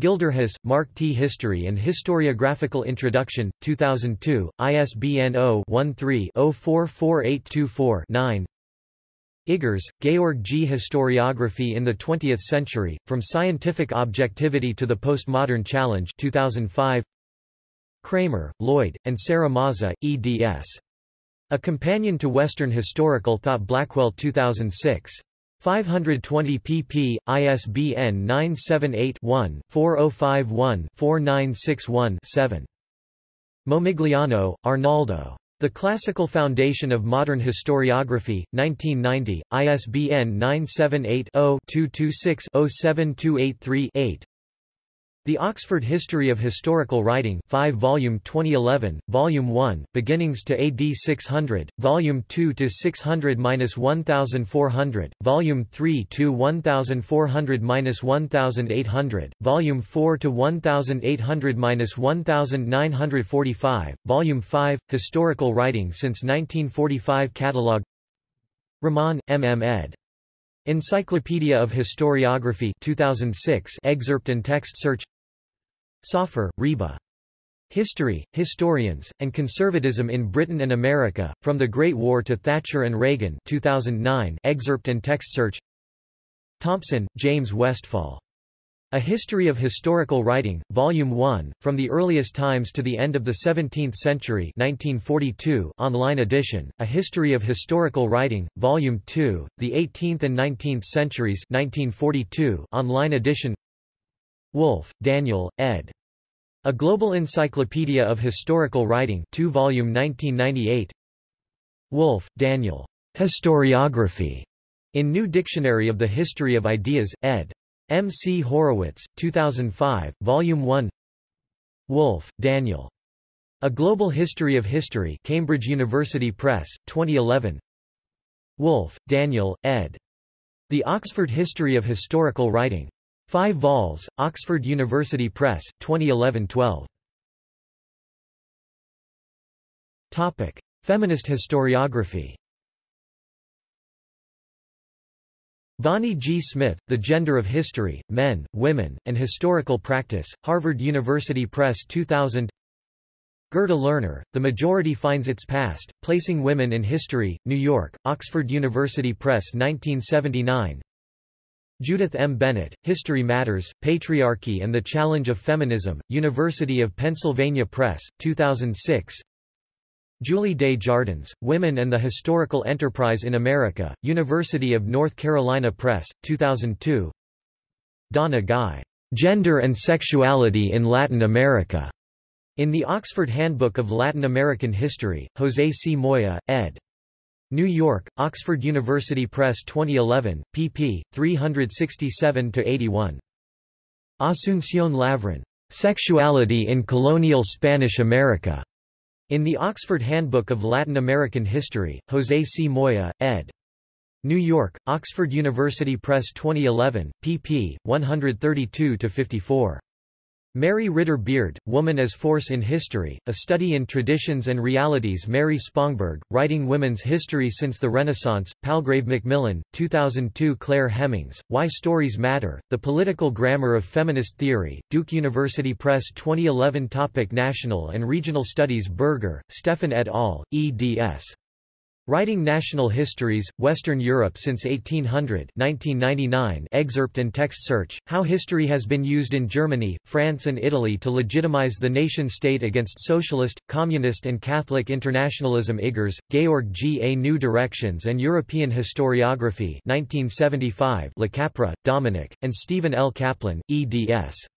Gilderhus, Mark T. History and Historiographical Introduction, 2002, ISBN 0-13-044824-9 Iggers, Georg G. Historiography in the Twentieth Century, From Scientific Objectivity to the Postmodern Challenge 2005. Kramer, Lloyd, and Sarah Maza, eds. A Companion to Western Historical Thought Blackwell 2006. 520 pp. ISBN 978-1-4051-4961-7. Momigliano, Arnaldo. The Classical Foundation of Modern Historiography, 1990, ISBN 978 0 226 07283 8. The Oxford History of Historical Writing 5 volume 2011, Volume 1, Beginnings to AD 600, Volume 2 to 600-1400, Volume 3 to 1400-1800, Volume 4 to 1800-1945, Volume 5, Historical Writing since 1945 Catalogue Rahman, M. M. ed. Encyclopedia of Historiography 2006 excerpt and text search Soffer, Reba. History, Historians, and Conservatism in Britain and America, From the Great War to Thatcher and Reagan 2009 excerpt and text search Thompson, James Westfall. A History of Historical Writing, Volume 1, From the Earliest Times to the End of the Seventeenth Century 1942 online edition, A History of Historical Writing, Volume 2, The Eighteenth and Nineteenth Centuries 1942 online edition Woolf, Daniel, ed. A Global Encyclopedia of Historical Writing 2 volume 1998 Woolf, Daniel. Historiography. In New Dictionary of the History of Ideas, ed. M. C. Horowitz, 2005, Volume 1 Woolf, Daniel. A Global History of History Cambridge University Press, 2011 Woolf, Daniel, ed. The Oxford History of Historical Writing. 5 vols, Oxford University Press, 2011-12. Topic: Feminist historiography. Bonnie G. Smith, The Gender of History, Men, Women, and Historical Practice, Harvard University Press 2000 Gerda Lerner, The Majority Finds Its Past, Placing Women in History, New York, Oxford University Press 1979 Judith M. Bennett, History Matters, Patriarchy and the Challenge of Feminism, University of Pennsylvania Press, 2006 Julie Des Jardins, Women and the Historical Enterprise in America, University of North Carolina Press, 2002 Donna Guy, Gender and Sexuality in Latin America, in the Oxford Handbook of Latin American History, José C. Moya, ed. New York, Oxford University Press 2011, pp. 367-81. Asunción Lavrin. Sexuality in Colonial Spanish America. In the Oxford Handbook of Latin American History, José C. Moya, ed. New York, Oxford University Press 2011, pp. 132-54. Mary Ritter Beard, Woman as Force in History, A Study in Traditions and Realities Mary Spongberg, Writing Women's History Since the Renaissance, Palgrave Macmillan, 2002 Clare Hemmings, Why Stories Matter, The Political Grammar of Feminist Theory, Duke University Press 2011 Topic National and Regional Studies Berger, Stefan et al., eds. Writing National Histories, Western Europe since 1800 1999 excerpt and text search, How History Has Been Used in Germany, France and Italy to Legitimize the Nation-State Against Socialist, Communist and Catholic Internationalism Iggers, Georg G. A New Directions and European Historiography 1975 Le Capra, Dominick, and Steven L. Kaplan, eds.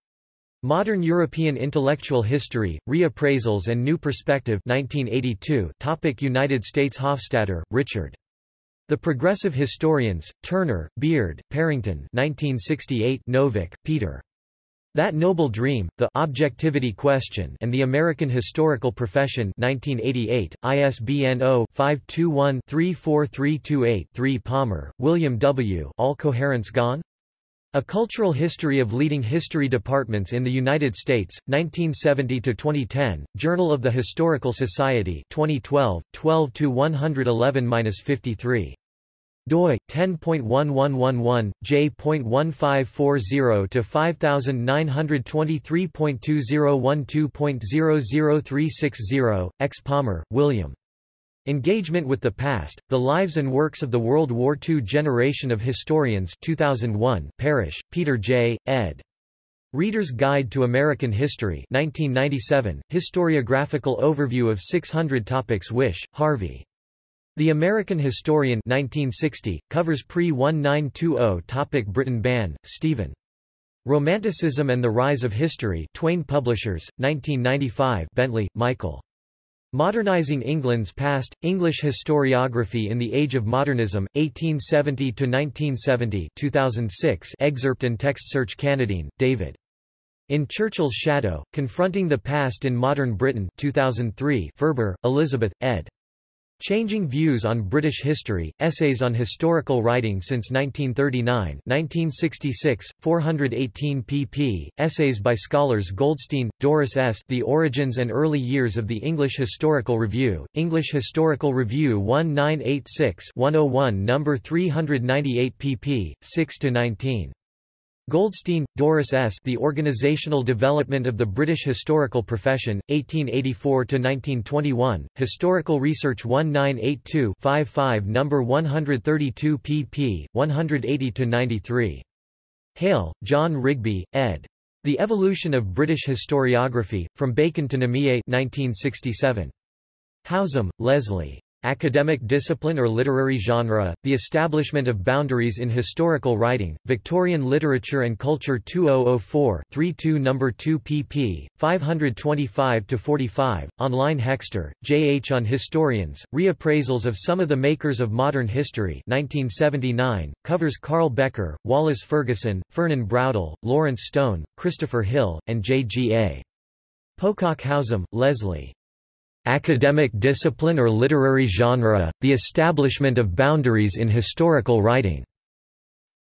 Modern European Intellectual History, Reappraisals and New Perspective 1982 Topic United States Hofstadter, Richard. The Progressive Historians, Turner, Beard, Parrington 1968 Novick, Peter. That Noble Dream, The Objectivity Question and the American Historical Profession 1988, ISBN 0-521-34328-3 Palmer, William W. All Coherence Gone? A Cultural History of Leading History Departments in the United States, 1970–2010, Journal of the Historical Society 2012, 12–111–53 doi 10.1111 j.1540 to 5923.2012.00360 X Palmer, William. Engagement with the Past, The Lives and Works of the World War II Generation of Historians 2001, Parish, Peter J., ed. Reader's Guide to American History 1997, Historiographical Overview of 600 Topics Wish, Harvey. The American Historian 1960, covers pre-1920 topic Britain Bann, Stephen. Romanticism and the Rise of History Twayne Publishers, 1995 Bentley, Michael. Modernizing England's Past, English Historiography in the Age of Modernism, 1870–1970 2006 excerpt and text search Cannadine, David. In Churchill's Shadow, Confronting the Past in Modern Britain 2003 Furber, Elizabeth, ed. Changing Views on British History, Essays on Historical Writing since 1939 1966, 418 pp. Essays by scholars Goldstein, Doris S. The Origins and Early Years of the English Historical Review, English Historical Review 1986-101 No. 398 pp. 6–19. Goldstein, Doris S. The Organizational Development of the British Historical Profession, 1884–1921, Historical Research 1982-55 No. 132 pp. 180–93. Hale, John Rigby, ed. The Evolution of British Historiography, From Bacon to Namier 1967. Howsam, Leslie. Academic discipline or literary genre, the establishment of boundaries in historical writing, Victorian Literature and Culture 2004 32 No. 2 pp. 525-45, online Hexter, J. H. On Historians, Reappraisals of Some of the Makers of Modern History 1979, covers Carl Becker, Wallace Ferguson, Fernand Braudel, Lawrence Stone, Christopher Hill, and J. G. A. Pocock Howsam, Leslie. Academic discipline or literary genre, the establishment of boundaries in historical writing.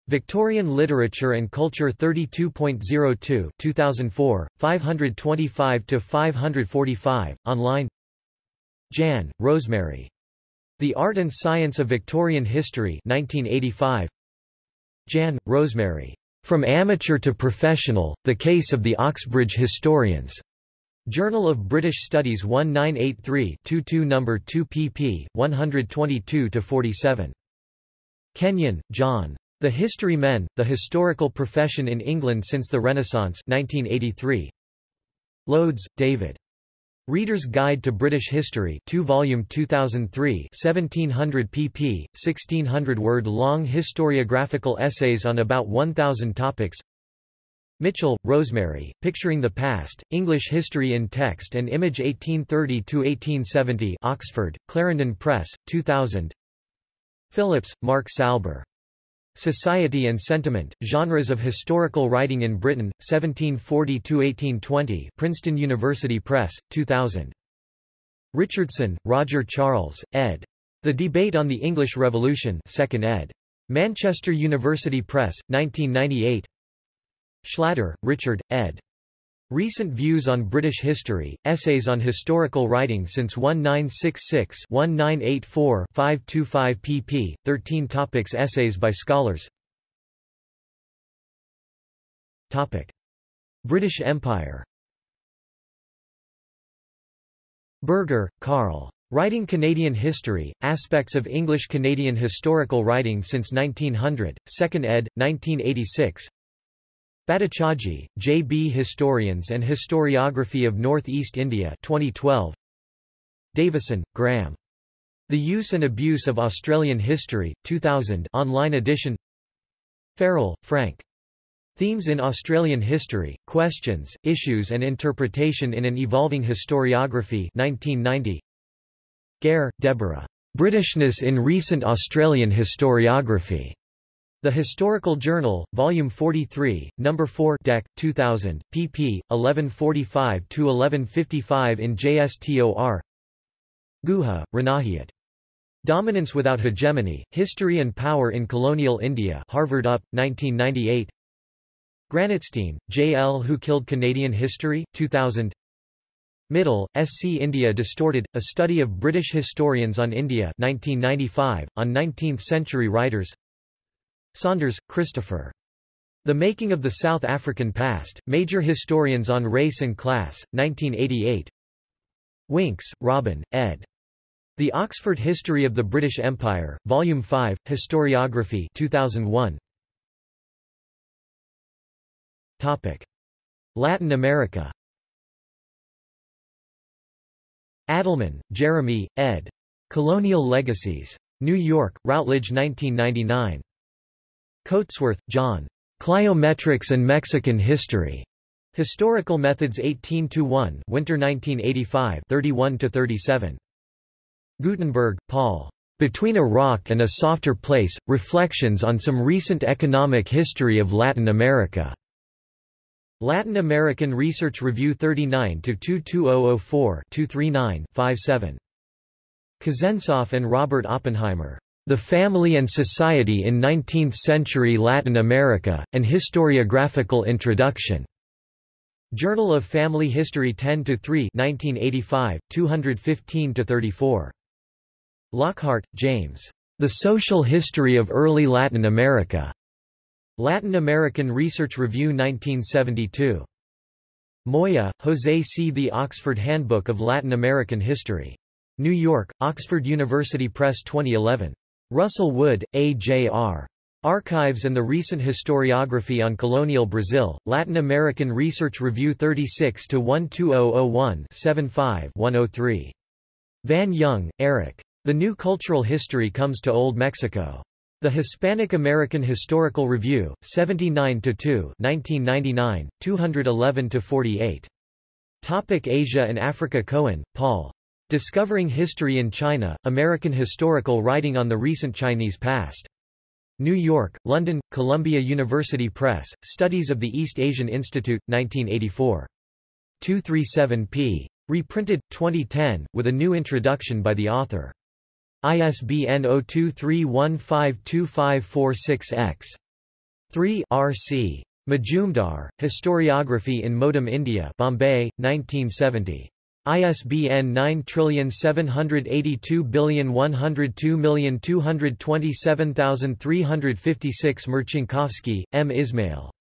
Victorian Literature and Culture 32.02 2004, 525-545, online Jann, Rosemary. The Art and Science of Victorian History 1985. Jann, Rosemary. From Amateur to Professional, The Case of the Oxbridge Historians. Journal of British Studies 1983-22 No. 2 pp. 122-47. Kenyon, John. The History Men, The Historical Profession in England Since the Renaissance 1983. Loades, David. Reader's Guide to British History 2 volume 2003 1700 pp. 1600 word long historiographical essays on about 1000 topics Mitchell, Rosemary, Picturing the Past, English History in Text and Image 1830–1870 Oxford, Clarendon Press, 2000 Phillips, Mark Salber. Society and Sentiment, Genres of Historical Writing in Britain, 1740–1820 Princeton University Press, 2000. Richardson, Roger Charles, ed. The Debate on the English Revolution 2nd ed. Manchester University Press, 1998 Schlatter, Richard, ed. Recent Views on British History, Essays on Historical Writing since 1966-1984 525 pp. 13 topics Essays by scholars Topic. British Empire Berger, Carl. Writing Canadian History, Aspects of English-Canadian Historical Writing since 1900, 2nd ed., 1986 Bhattacharjee, J. B. Historians and Historiography of North-East India 2012. Davison, Graeme. The Use and Abuse of Australian History, 2000 online edition Farrell, Frank. Themes in Australian History, Questions, Issues and Interpretation in an Evolving Historiography 1990. Gare, Deborah. Britishness in Recent Australian Historiography. The Historical Journal, Volume 43, No. 4 Dec. 2000, pp. 1145–1155 in JSTOR Guha, Ranajit. Dominance Without Hegemony, History and Power in Colonial India Harvard UP, 1998 Granatstein, J. L. Who Killed Canadian History? 2000 Mittal, S. C. India Distorted, A Study of British Historians on India 1995, on 19th-century writers Saunders, Christopher. The Making of the South African Past, Major Historians on Race and Class, 1988 Winks, Robin, ed. The Oxford History of the British Empire, Volume 5, Historiography 2001. Topic. Latin America Adelman, Jeremy, ed. Colonial Legacies. New York, Routledge 1999. Coatsworth, John. Cliometrics and Mexican History. Historical Methods 18-1 Winter 1985 31-37. Gootenberg, Paul. Between a Rock and a Softer Place, Reflections on Some Recent Economic History of Latin America. Latin American Research Review 39-22004-239-57. Kuznesof and Robert Oppenheimer. The Family and Society in Nineteenth-Century Latin America, An Historiographical Introduction. Journal of Family History 10-3 1985, 215-34. Lockhart, James. The Social History of Early Latin America. Latin American Research Review 1972. Moya, José C. The Oxford Handbook of Latin American History. New York, Oxford University Press 2011. Russell Wood, A. J. R. Archives and the Recent Historiography on Colonial Brazil, Latin American Research Review 36-12001-75-103. Van Young, Eric. The New Cultural History Comes to Old Mexico. The Hispanic American Historical Review, 79-2 1999, 211-48. Topic Asia and Africa Cohen, Paul. Discovering History in China, American Historical Writing on the Recent Chinese Past. New York, London, Columbia University Press, Studies of the East Asian Institute, 1984. 237 p. Reprinted, 2010, with a new introduction by the author. ISBN 0231525546-X. 3 R.C. Majumdar, Historiography in Modem India Bombay, 1970. ISBN 9782102227356 Marcinkowski, M. Ismail.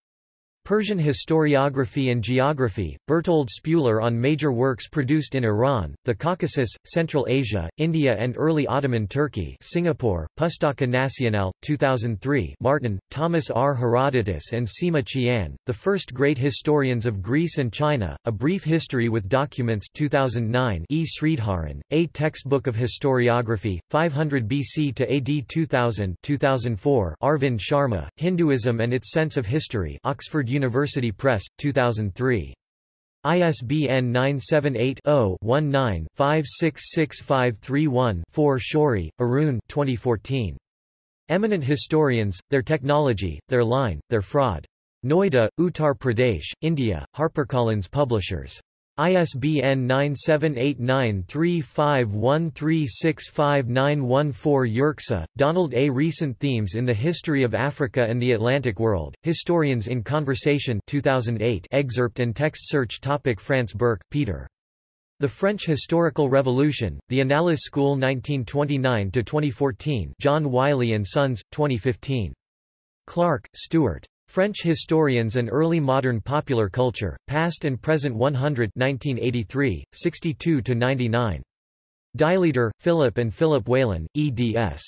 Persian Historiography and Geography, Bertold Spuler on major works produced in Iran, the Caucasus, Central Asia, India and early Ottoman Turkey Singapore, Pustaka Nasional, 2003 Martin, Thomas R. Herodotus and Sima Qian, The First Great Historians of Greece and China, A Brief History with Documents 2009 E. Sridharan, A Textbook of Historiography, 500 BC to AD 2000 2004 Arvind Sharma, Hinduism and Its Sense of History Oxford University Press, 2003. ISBN 978-0-19-566531-4 Shourie, Arun 2014. Eminent Historians, Their Technology, Their Line, Their Fraud. Noida, Uttar Pradesh, India, HarperCollins Publishers. ISBN 978-9351365914 Yerxa, Donald A. Recent Themes in the History of Africa and the Atlantic World, Historians in Conversation 2008 excerpt and text search topic France Burke, Peter. The French Historical Revolution, The Annales School 1929-2014 John Wiley & Sons, 2015. Clark, Stuart. French Historians and Early Modern Popular Culture, Past and Present 100 1983, 62-99. Daileader, Philip and Philip Whalen, eds.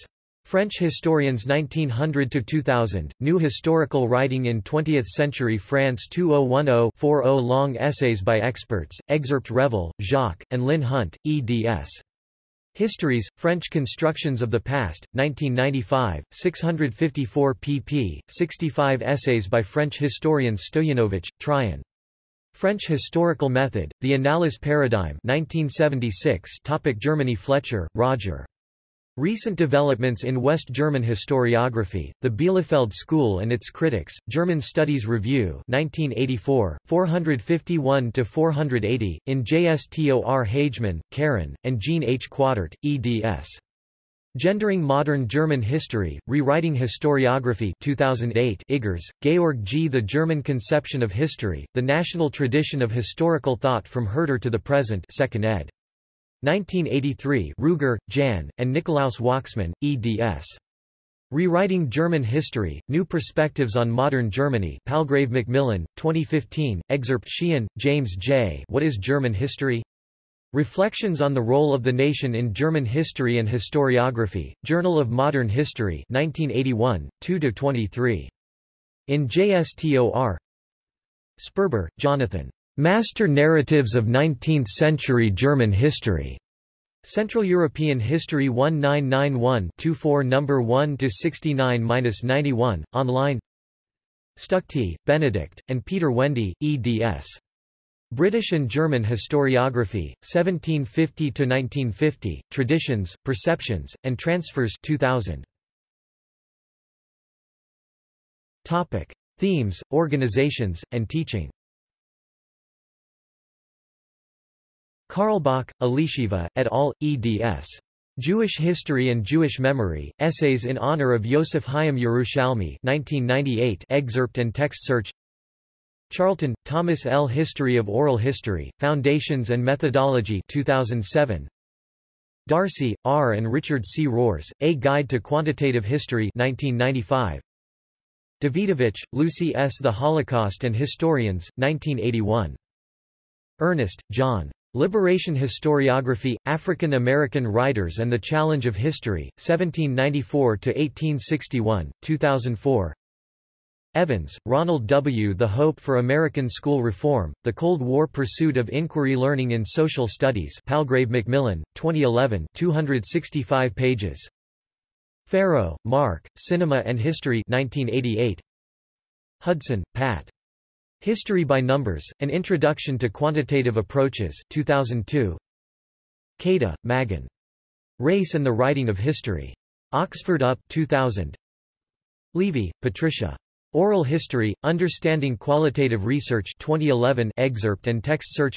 French Historians 1900-2000, New Historical Writing in Twentieth-Century France 2010-40 Long Essays by Experts, Excerpt Revel, Jacques, and Lynn Hunt, eds. Histories, French Constructions of the Past, 1995, 654 pp. 65 essays by French historians Stoianovich, Traian. French Historical Method, The Annales Paradigm 1976 topic Germany Fletcher, Roger. Recent developments in West German historiography, the Bielefeld School and its critics, German Studies Review 1984, 451-480, in JSTOR Hagemann, Karen, and Jean H. Quataert, eds. Gendering Modern German History, Rewriting Historiography 2008 Iggers, Georg G. The German Conception of History, The National Tradition of Historical Thought from Herder to the Present 2nd ed. 1983 Ruger, Jan, and Nikolaus Wachsmann, eds. Rewriting German History, New Perspectives on Modern Germany Palgrave Macmillan, 2015, excerpt Sheehan, James J. What is German History? Reflections on the Role of the Nation in German History and Historiography, Journal of Modern History 1981, 2–23. In JSTOR Sperber, Jonathan. Master Narratives of Nineteenth-Century German History. Central European History 1991-24 No. 1-69-91, online Stuchtey, Benedikt, and Peter Wende, eds. British and German Historiography, 1750 to 1950: Traditions, Perceptions, and Transfers 2000. Topic. Themes, organizations, and teaching Carlebach, Elisheva, et al., eds. Jewish History and Jewish Memory, Essays in Honor of Yosef Chaim Yerushalmi 1998 excerpt and text search Charlton, Thomas L. History of Oral History, Foundations and Methodology 2007. Darcy, R. and Richard C. Rohrs, A Guide to Quantitative History 1995. Dawidowicz, Lucy S. The Holocaust and Historians, 1981. Ernest, John. Liberation Historiography, African American Writers and the Challenge of History, 1794–1861, 2004 Evans, Ronald W. The Hope for American School Reform, The Cold War Pursuit of Inquiry Learning in Social Studies Palgrave Macmillan, 2011 265 pages. Ferro, Marc, Cinema and History 1988. Hudson, Pat. History by Numbers, An Introduction to Quantitative Approaches 2002. Keita, Maghan. Race and the Writing of History. Oxford UP 2000. Levy, Patricia. Oral History, Understanding Qualitative Research 2011 excerpt and text search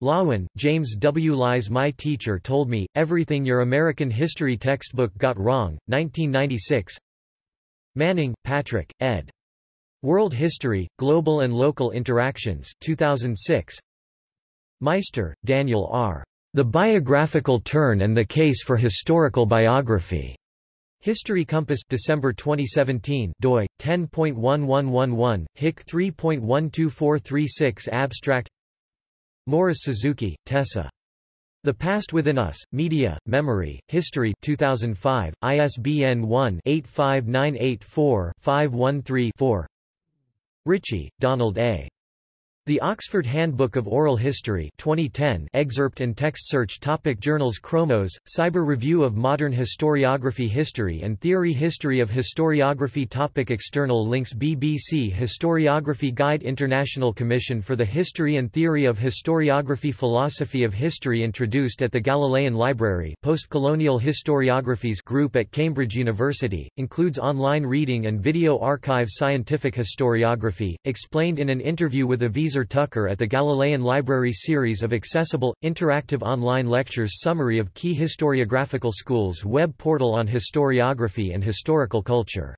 Loewen, James W. Lies My Teacher Told Me, Everything Your American History Textbook Got Wrong, 1996 Manning, Patrick, ed. World History, Global and Local Interactions 2006 Meister, Daniel R. The Biographical Turn and the Case for Historical Biography. History Compass December 2017 doi 10.1111 hic 3.12436 abstract Morris Suzuki Tessa The Past Within Us Media Memory History 2005 ISBN 1-85984-513-4 Ritchie Donald A the Oxford Handbook of Oral History 2010 excerpt and text search topic Journals Cromohs, Cyber Review of Modern Historiography History and Theory History of Historiography topic External links BBC Historiography Guide International Commission for the History and Theory of Historiography Philosophy of History introduced at the Galilean Library Postcolonial Historiographies Group at Cambridge University, includes online reading and video archive Scientific Historiography, explained in an interview with Aviezer Tucker at the Galilean Library series of accessible, interactive online lectures Summary of key historiographical schools web portal on historiography and historical culture